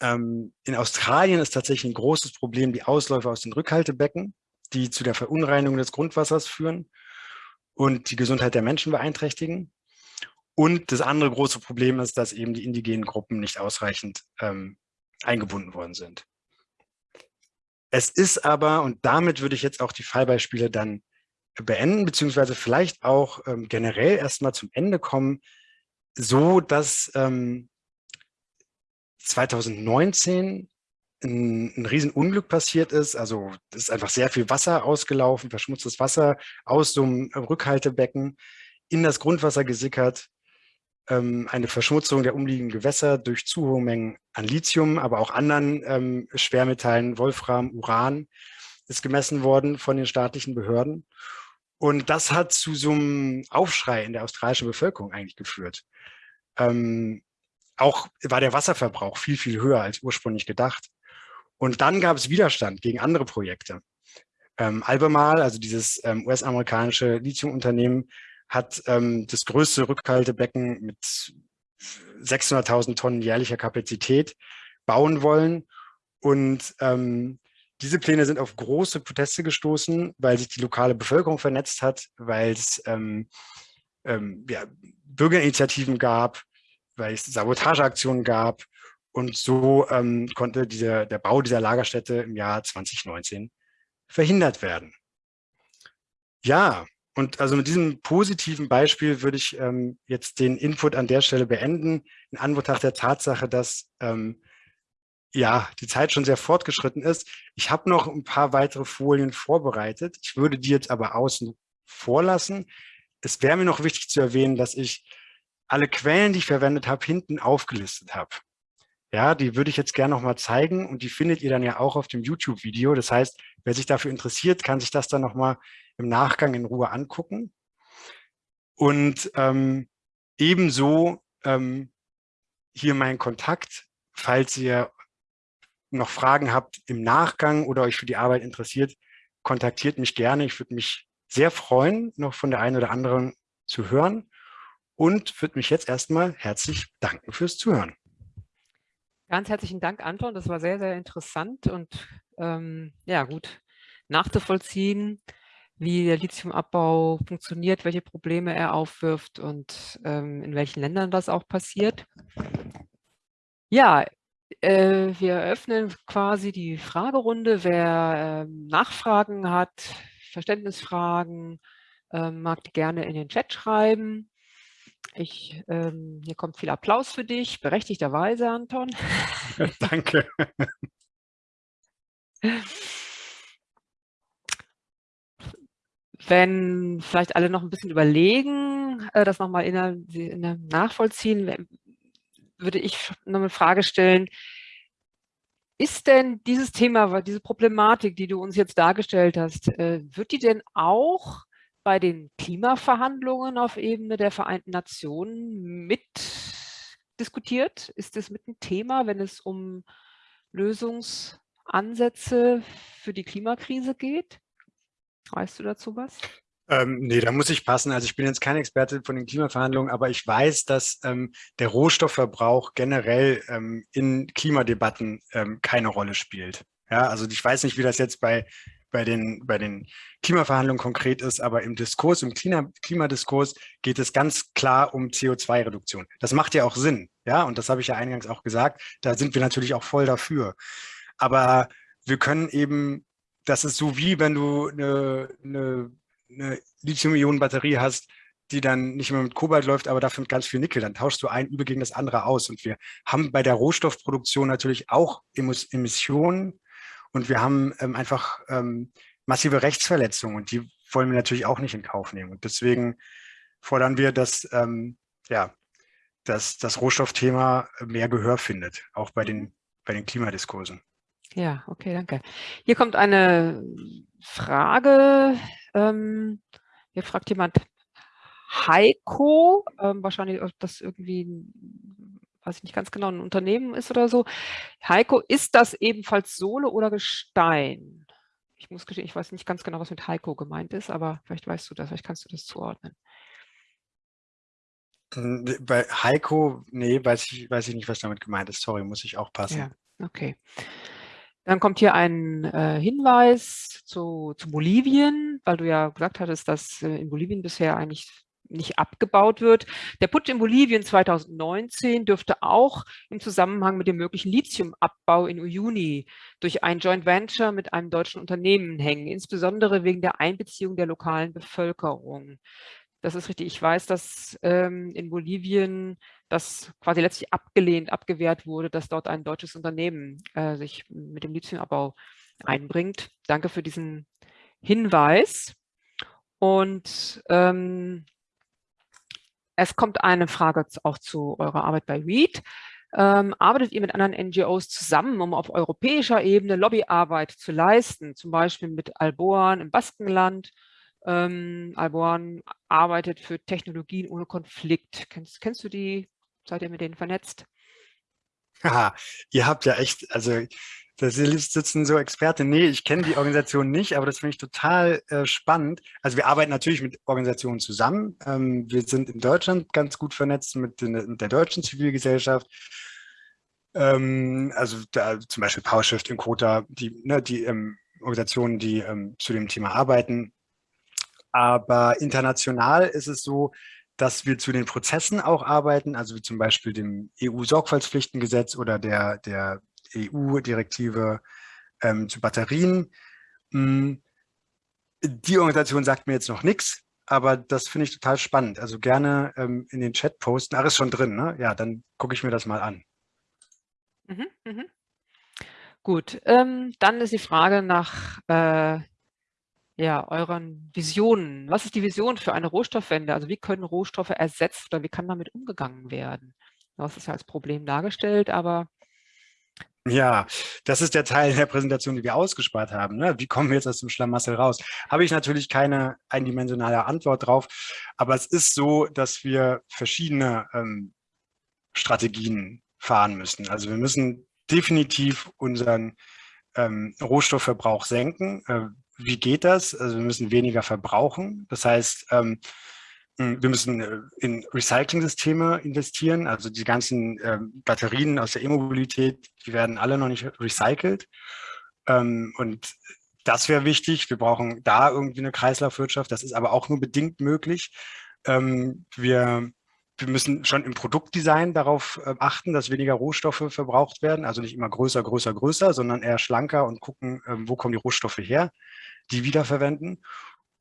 Ähm, in Australien ist tatsächlich ein großes Problem die Ausläufer aus den Rückhaltebecken die zu der Verunreinigung des Grundwassers führen und die Gesundheit der Menschen beeinträchtigen. Und das andere große Problem ist, dass eben die indigenen Gruppen nicht ausreichend ähm, eingebunden worden sind. Es ist aber, und damit würde ich jetzt auch die Fallbeispiele dann beenden, beziehungsweise vielleicht auch ähm, generell erstmal zum Ende kommen, so dass ähm, 2019 ein, ein Riesenunglück passiert ist. Also es ist einfach sehr viel Wasser ausgelaufen, verschmutztes Wasser aus so einem Rückhaltebecken in das Grundwasser gesickert. Ähm, eine Verschmutzung der umliegenden Gewässer durch zu hohe Mengen an Lithium, aber auch anderen ähm, Schwermetallen, Wolfram, Uran ist gemessen worden von den staatlichen Behörden. Und das hat zu so einem Aufschrei in der australischen Bevölkerung eigentlich geführt. Ähm, auch war der Wasserverbrauch viel, viel höher als ursprünglich gedacht. Und dann gab es Widerstand gegen andere Projekte. Ähm, Albemarle, also dieses ähm, US-amerikanische Lithiumunternehmen, hat ähm, das größte Rückhaltebecken mit 600.000 Tonnen jährlicher Kapazität bauen wollen. Und ähm, diese Pläne sind auf große Proteste gestoßen, weil sich die lokale Bevölkerung vernetzt hat, weil es ähm, ähm, ja, Bürgerinitiativen gab, weil es Sabotageaktionen gab und so ähm, konnte dieser, der Bau dieser Lagerstätte im Jahr 2019 verhindert werden. Ja, und also mit diesem positiven Beispiel würde ich ähm, jetzt den Input an der Stelle beenden, in Anbetracht der Tatsache, dass ähm, ja, die Zeit schon sehr fortgeschritten ist. Ich habe noch ein paar weitere Folien vorbereitet. Ich würde die jetzt aber außen vorlassen. Es wäre mir noch wichtig zu erwähnen, dass ich alle Quellen, die ich verwendet habe, hinten aufgelistet habe. Ja, die würde ich jetzt gerne noch mal zeigen und die findet ihr dann ja auch auf dem YouTube-Video. Das heißt, wer sich dafür interessiert, kann sich das dann noch mal im Nachgang in Ruhe angucken. Und ähm, ebenso ähm, hier mein Kontakt, falls ihr noch Fragen habt im Nachgang oder euch für die Arbeit interessiert, kontaktiert mich gerne. Ich würde mich sehr freuen, noch von der einen oder anderen zu hören und würde mich jetzt erstmal herzlich danken fürs Zuhören. Ganz herzlichen Dank, Anton. Das war sehr, sehr interessant und ähm, ja, gut nachzuvollziehen, wie der Lithiumabbau funktioniert, welche Probleme er aufwirft und ähm, in welchen Ländern das auch passiert. Ja, äh, wir eröffnen quasi die Fragerunde. Wer äh, Nachfragen hat, Verständnisfragen, äh, mag die gerne in den Chat schreiben. Ich, ähm, hier kommt viel Applaus für dich, berechtigterweise, Anton. [laughs] Danke. Wenn vielleicht alle noch ein bisschen überlegen, äh, das nochmal in, in nachvollziehen, würde ich noch eine Frage stellen, ist denn dieses Thema, diese Problematik, die du uns jetzt dargestellt hast, äh, wird die denn auch bei den Klimaverhandlungen auf Ebene der Vereinten Nationen mit diskutiert? Ist das mit ein Thema, wenn es um Lösungsansätze für die Klimakrise geht? Weißt du dazu was? Ähm, nee, da muss ich passen. Also ich bin jetzt kein Experte von den Klimaverhandlungen, aber ich weiß, dass ähm, der Rohstoffverbrauch generell ähm, in Klimadebatten ähm, keine Rolle spielt. Ja, also ich weiß nicht, wie das jetzt bei, bei, den, bei den Klimaverhandlungen konkret ist, aber im Diskurs, im Klima, Klimadiskurs geht es ganz klar um CO2-Reduktion. Das macht ja auch Sinn, ja, und das habe ich ja eingangs auch gesagt, da sind wir natürlich auch voll dafür. Aber wir können eben, das ist so wie wenn du eine, eine eine Lithium-Ionen-Batterie hast, die dann nicht mehr mit Kobalt läuft, aber dafür mit ganz viel Nickel, dann tauschst du ein Übel gegen das andere aus. Und wir haben bei der Rohstoffproduktion natürlich auch Emissionen und wir haben ähm, einfach ähm, massive Rechtsverletzungen und die wollen wir natürlich auch nicht in Kauf nehmen. Und deswegen fordern wir, dass, ähm, ja, dass das Rohstoffthema mehr Gehör findet, auch bei den, bei den Klimadiskursen. Ja, okay, danke. Hier kommt eine Frage. Ähm, hier fragt jemand Heiko, ähm, wahrscheinlich, ob das irgendwie, weiß ich nicht ganz genau, ein Unternehmen ist oder so. Heiko, ist das ebenfalls Sohle oder Gestein? Ich muss gestehen, ich weiß nicht ganz genau, was mit Heiko gemeint ist, aber vielleicht weißt du das, vielleicht kannst du das zuordnen. Hm, bei Heiko, nee, weiß ich, weiß ich nicht, was damit gemeint ist. Sorry, muss ich auch passen. Ja, okay. Dann kommt hier ein äh, Hinweis zu, zu Bolivien, weil du ja gesagt hattest, dass äh, in Bolivien bisher eigentlich nicht abgebaut wird. Der Putsch in Bolivien 2019 dürfte auch im Zusammenhang mit dem möglichen Lithiumabbau in Uyuni durch ein Joint Venture mit einem deutschen Unternehmen hängen, insbesondere wegen der Einbeziehung der lokalen Bevölkerung. Das ist richtig. Ich weiß, dass ähm, in Bolivien das quasi letztlich abgelehnt, abgewehrt wurde, dass dort ein deutsches Unternehmen äh, sich mit dem Lithiumabbau einbringt. Danke für diesen Hinweis. Und ähm, es kommt eine Frage auch zu eurer Arbeit bei READ. Ähm, arbeitet ihr mit anderen NGOs zusammen, um auf europäischer Ebene Lobbyarbeit zu leisten, zum Beispiel mit Alboan im Baskenland ähm, Alborn arbeitet für Technologien ohne Konflikt. Kennst, kennst du die? Seid ihr mit denen vernetzt? Haha, ihr habt ja echt, also da sitzen so Experten. Nee, ich kenne die Organisation nicht, aber das finde ich total äh, spannend. Also wir arbeiten natürlich mit Organisationen zusammen. Ähm, wir sind in Deutschland ganz gut vernetzt mit, den, mit der deutschen Zivilgesellschaft. Ähm, also da, zum Beispiel PowerShift, Encota, die, ne, die ähm, Organisationen, die ähm, zu dem Thema arbeiten. Aber international ist es so, dass wir zu den Prozessen auch arbeiten, also wie zum Beispiel dem EU-Sorgfaltspflichtengesetz oder der, der EU-Direktive ähm, zu Batterien. Hm, die Organisation sagt mir jetzt noch nichts, aber das finde ich total spannend. Also gerne ähm, in den Chat posten. Ach, ist schon drin, ne? Ja, dann gucke ich mir das mal an. Mhm, mh. Gut, ähm, dann ist die Frage nach äh, ja, euren Visionen. Was ist die Vision für eine Rohstoffwende? Also wie können Rohstoffe ersetzt oder wie kann damit umgegangen werden? Das ist ja als Problem dargestellt, aber ja, das ist der Teil der Präsentation, die wir ausgespart haben. Ne? Wie kommen wir jetzt aus dem Schlamassel raus? Habe ich natürlich keine eindimensionale Antwort drauf, aber es ist so, dass wir verschiedene ähm, Strategien fahren müssen. Also wir müssen definitiv unseren ähm, Rohstoffverbrauch senken. Äh, wie geht das? Also wir müssen weniger verbrauchen. Das heißt, ähm, hm, wir müssen äh, in Recycling-Systeme investieren, also die ganzen äh, Batterien aus der E-Mobilität, die werden alle noch nicht recycelt. Ähm, und das wäre wichtig. Wir brauchen da irgendwie eine Kreislaufwirtschaft. Das ist aber auch nur bedingt möglich. Ähm, wir, wir müssen schon im Produktdesign darauf achten, dass weniger Rohstoffe verbraucht werden. Also nicht immer größer, größer, größer, sondern eher schlanker und gucken, wo kommen die Rohstoffe her, die wiederverwenden.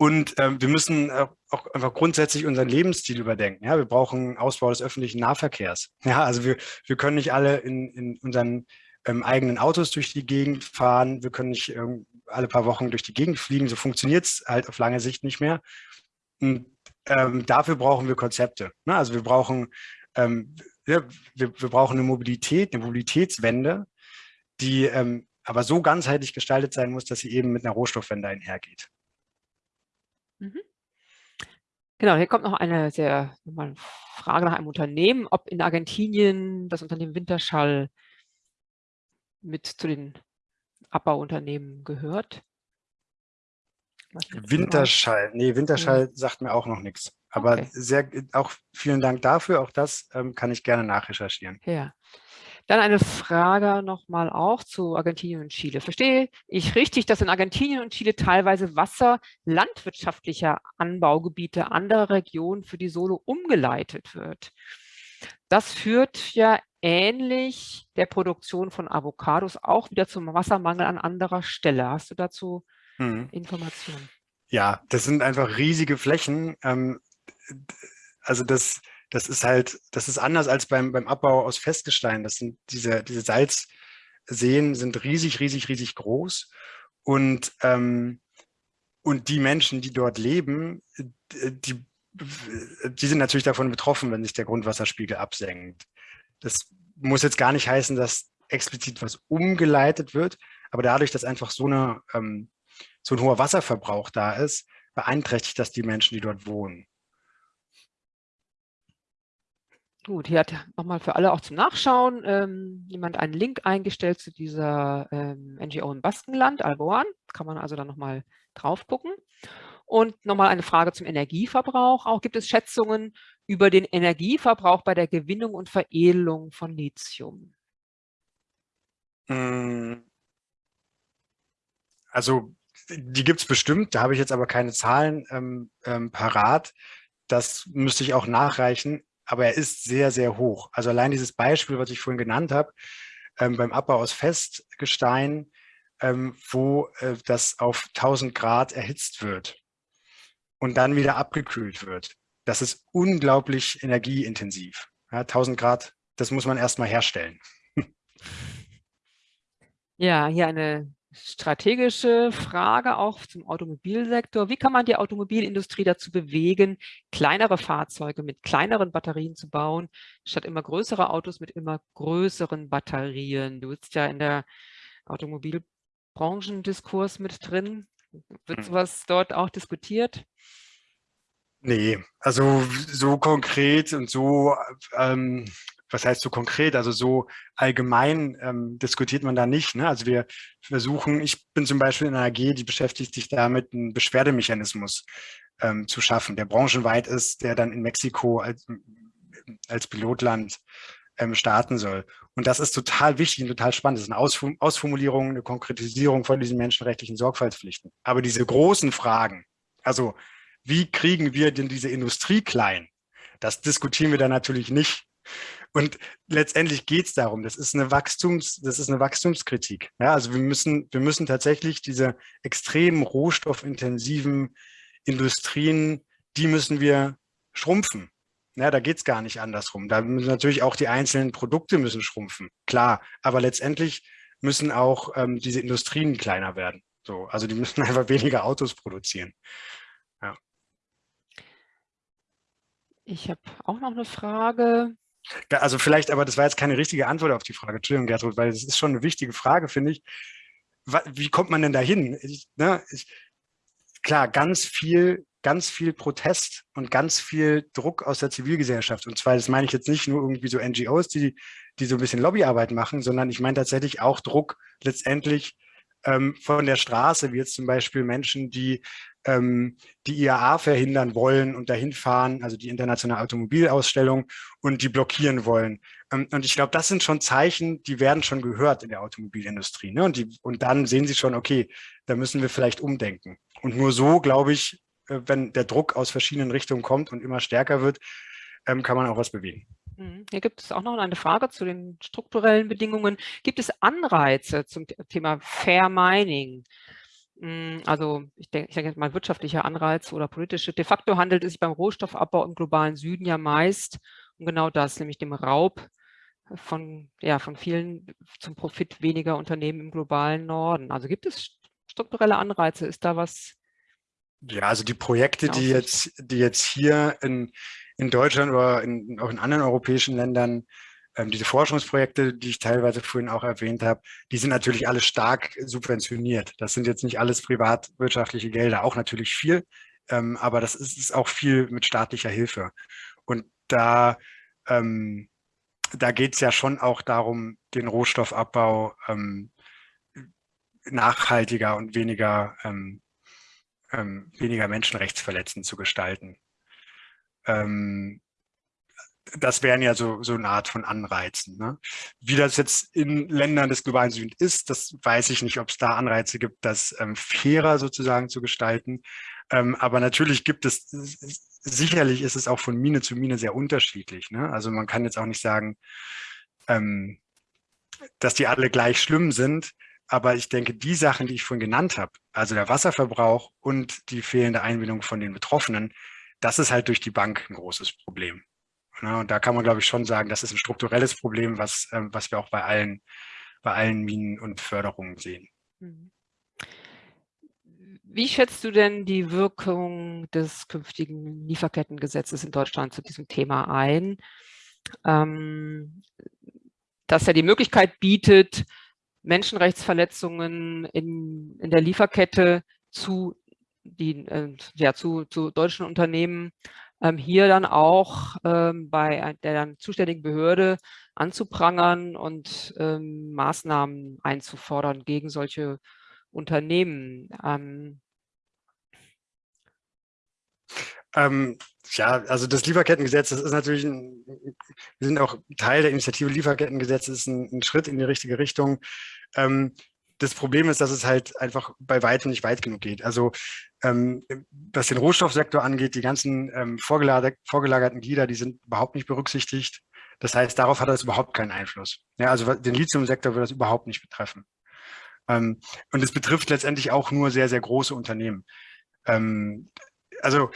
Und äh, wir müssen auch einfach grundsätzlich unseren Lebensstil überdenken. Ja, wir brauchen Ausbau des öffentlichen Nahverkehrs. Ja, also wir, wir können nicht alle in, in unseren ähm, eigenen Autos durch die Gegend fahren. Wir können nicht ähm, alle paar Wochen durch die Gegend fliegen. So funktioniert es halt auf lange Sicht nicht mehr. Und ähm, dafür brauchen wir Konzepte. Ne? Also wir brauchen, ähm, ja, wir, wir, brauchen eine Mobilität, eine Mobilitätswende, die ähm, aber so ganzheitlich gestaltet sein muss, dass sie eben mit einer Rohstoffwende einhergeht. Mhm. Genau, hier kommt noch eine sehr eine Frage nach einem Unternehmen, ob in Argentinien das Unternehmen Winterschall mit zu den Abbauunternehmen gehört. Winterschall, nee, Winterschall mhm. sagt mir auch noch nichts. Aber okay. sehr, auch vielen Dank dafür, auch das ähm, kann ich gerne nachrecherchieren. Ja. Dann eine Frage nochmal auch zu Argentinien und Chile. Verstehe ich richtig, dass in Argentinien und Chile teilweise Wasser landwirtschaftlicher Anbaugebiete anderer Regionen für die Solo umgeleitet wird? Das führt ja ähnlich der Produktion von Avocados auch wieder zum Wassermangel an anderer Stelle. Hast du dazu hm. Informationen? Ja, das sind einfach riesige Flächen. Ähm, also das, das ist halt, das ist anders als beim, beim Abbau aus Festgestein. Das sind diese, diese Salzseen sind riesig, riesig, riesig groß. Und, ähm, und die Menschen, die dort leben, die, die sind natürlich davon betroffen, wenn sich der Grundwasserspiegel absenkt. Das muss jetzt gar nicht heißen, dass explizit was umgeleitet wird, aber dadurch, dass einfach so, eine, ähm, so ein hoher Wasserverbrauch da ist, beeinträchtigt das die Menschen, die dort wohnen. Gut, hier hat nochmal für alle auch zum Nachschauen ähm, jemand einen Link eingestellt zu dieser ähm, NGO im Baskenland, Alboan. Kann man also dann nochmal drauf gucken. Und nochmal eine Frage zum Energieverbrauch. Auch gibt es Schätzungen über den Energieverbrauch bei der Gewinnung und Veredelung von Lithium? Hm. Also die gibt es bestimmt, da habe ich jetzt aber keine Zahlen ähm, ähm, parat. Das müsste ich auch nachreichen aber er ist sehr, sehr hoch. Also allein dieses Beispiel, was ich vorhin genannt habe, ähm, beim Abbau aus Festgestein, ähm, wo äh, das auf 1000 Grad erhitzt wird und dann wieder abgekühlt wird. Das ist unglaublich energieintensiv. Ja, 1000 Grad, das muss man erstmal herstellen. Ja, hier eine strategische Frage auch zum Automobilsektor. Wie kann man die Automobilindustrie dazu bewegen, kleinere Fahrzeuge mit kleineren Batterien zu bauen, statt immer größere Autos mit immer größeren Batterien? Du bist ja in der Automobilbranchendiskurs mit drin. Wird hm. sowas dort auch diskutiert? Nee, also so konkret und so ähm, was heißt so konkret, also so allgemein ähm, diskutiert man da nicht. Ne? Also wir versuchen, ich bin zum Beispiel in einer AG, die beschäftigt sich damit, einen Beschwerdemechanismus ähm, zu schaffen, der branchenweit ist, der dann in Mexiko als, als Pilotland ähm, starten soll. Und das ist total wichtig und total spannend. Das ist eine Ausform Ausformulierung, eine Konkretisierung von diesen menschenrechtlichen Sorgfaltspflichten. Aber diese großen Fragen, also wie kriegen wir denn diese Industrie klein? Das diskutieren wir da natürlich nicht und letztendlich geht es darum, das ist eine Wachstums, das ist eine Wachstumskritik. Ja, also wir müssen, wir müssen tatsächlich diese extrem rohstoffintensiven Industrien, die müssen wir schrumpfen. Ja, da geht es gar nicht andersrum. Da müssen natürlich auch die einzelnen Produkte müssen schrumpfen, klar. Aber letztendlich müssen auch ähm, diese Industrien kleiner werden. So, also die müssen [laughs] einfach weniger Autos produzieren. Ja. Ich habe auch noch eine Frage. Also vielleicht, aber das war jetzt keine richtige Antwort auf die Frage. Entschuldigung, Gertrud, weil das ist schon eine wichtige Frage, finde ich. Wie kommt man denn dahin? Ich, ne, klar, ganz viel, ganz viel Protest und ganz viel Druck aus der Zivilgesellschaft. Und zwar, das meine ich jetzt nicht nur irgendwie so NGOs, die, die so ein bisschen Lobbyarbeit machen, sondern ich meine tatsächlich auch Druck letztendlich ähm, von der Straße, wie jetzt zum Beispiel Menschen, die ähm, die IAA verhindern wollen und dahin fahren, also die internationale Automobilausstellung und die blockieren wollen. Ähm, und ich glaube, das sind schon Zeichen, die werden schon gehört in der Automobilindustrie. Ne? Und, die, und dann sehen sie schon, okay, da müssen wir vielleicht umdenken. Und nur so, glaube ich, äh, wenn der Druck aus verschiedenen Richtungen kommt und immer stärker wird, ähm, kann man auch was bewegen. Mhm. Hier gibt es auch noch eine Frage zu den strukturellen Bedingungen. Gibt es Anreize zum Thema Fair Mining? Hm, also ich denke, ich denke mal wirtschaftlicher Anreiz oder politische. De facto handelt es sich beim Rohstoffabbau im globalen Süden ja meist um genau das, nämlich dem Raub von, ja, von vielen zum Profit weniger Unternehmen im globalen Norden. Also gibt es strukturelle Anreize? Ist da was? Ja, also die Projekte, die jetzt, die jetzt hier in, in Deutschland oder in, auch in anderen europäischen Ländern diese Forschungsprojekte, die ich teilweise vorhin auch erwähnt habe, die sind natürlich alle stark subventioniert. Das sind jetzt nicht alles privatwirtschaftliche Gelder, auch natürlich viel, ähm, aber das ist, auch viel mit staatlicher Hilfe. Und da, ähm, da geht es ja schon auch darum, den Rohstoffabbau ähm, nachhaltiger und weniger, ähm, ähm, weniger menschenrechtsverletzend zu gestalten. Ähm, das wären ja so, so eine Art von Anreizen. Ne? Wie das jetzt in Ländern des globalen Südens ist, das weiß ich nicht, ob es da Anreize gibt, das ähm, fairer sozusagen zu gestalten. Ähm, aber natürlich gibt es, sicherlich ist es auch von Mine zu Mine sehr unterschiedlich. Ne? Also man kann jetzt auch nicht sagen, ähm, dass die alle gleich schlimm sind. Aber ich denke, die Sachen, die ich vorhin genannt habe, also der Wasserverbrauch und die fehlende Einbindung von den Betroffenen, das ist halt durch die Bank ein großes Problem. Ne? Und da kann man, glaube ich, schon sagen, das ist ein strukturelles Problem, was, ähm, was wir auch bei allen, bei allen Minen und Förderungen sehen. Mhm. Wie schätzt du denn die Wirkung des künftigen Lieferkettengesetzes in Deutschland zu diesem Thema ein? Ähm, dass er die Möglichkeit bietet, Menschenrechtsverletzungen in, in der Lieferkette zu, die, äh, ja, zu, zu deutschen Unternehmen ähm, hier dann auch ähm, bei der dann zuständigen Behörde anzuprangern und ähm, Maßnahmen einzufordern gegen solche Unternehmen. Ähm, ähm, ja, also das Lieferkettengesetz, das ist natürlich, ein, wir sind auch Teil der Initiative Lieferkettengesetz, ist ein, ein Schritt in die richtige Richtung. Ähm, das Problem ist, dass es halt einfach bei weitem nicht weit genug geht. Also ähm, was den Rohstoffsektor angeht, die ganzen ähm, vorgelager vorgelagerten Glieder, die sind überhaupt nicht berücksichtigt. Das heißt, darauf hat das überhaupt keinen Einfluss. Ja, also den Lithiumsektor wird das überhaupt nicht betreffen. Ähm, und es betrifft letztendlich auch nur sehr, sehr große Unternehmen. Ähm, also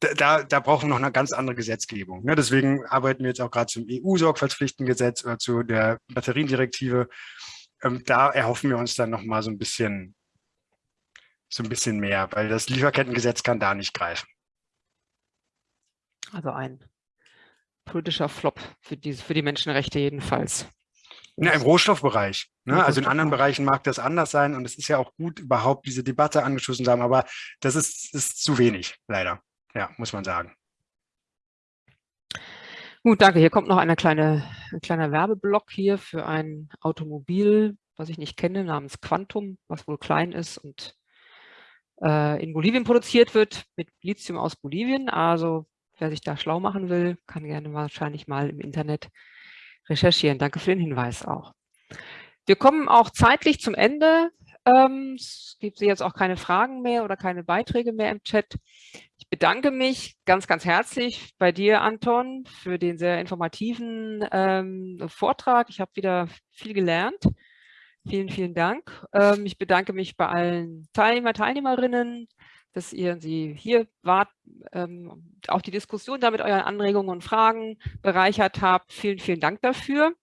da, da brauchen wir noch eine ganz andere Gesetzgebung. Ne? Deswegen arbeiten wir jetzt auch gerade zum EU-Sorgfaltspflichtengesetz oder zu der Batteriendirektive. Ähm, da erhoffen wir uns dann noch mal so ein bisschen so ein bisschen mehr, weil das Lieferkettengesetz kann da nicht greifen. Also ein politischer Flop für die, für die Menschenrechte jedenfalls. Ja, im Rohstoffbereich. Ne? Also in anderen Bereichen mag das anders sein und es ist ja auch gut, überhaupt diese Debatte angeschossen zu haben, aber das ist, ist zu wenig, leider ja, muss man sagen. Gut, danke. Hier kommt noch eine kleine, ein kleiner Werbeblock hier für ein Automobil, was ich nicht kenne, namens Quantum, was wohl klein ist und äh, in Bolivien produziert wird, mit Lithium aus Bolivien. Also wer sich da schlau machen will, kann gerne wahrscheinlich mal im Internet recherchieren. Danke für den Hinweis auch. Wir kommen auch zeitlich zum Ende. Ähm, es gibt jetzt auch keine Fragen mehr oder keine Beiträge mehr im Chat. Ich bedanke mich ganz, ganz herzlich bei dir, Anton, für den sehr informativen ähm, Vortrag. Ich habe wieder viel gelernt. Vielen, vielen Dank. Ähm, ich bedanke mich bei allen Teilnehmer, Teilnehmerinnen, dass ihr Sie hier wart, ähm, auch die Diskussion da mit euren Anregungen und Fragen bereichert habt. Vielen, vielen Dank dafür.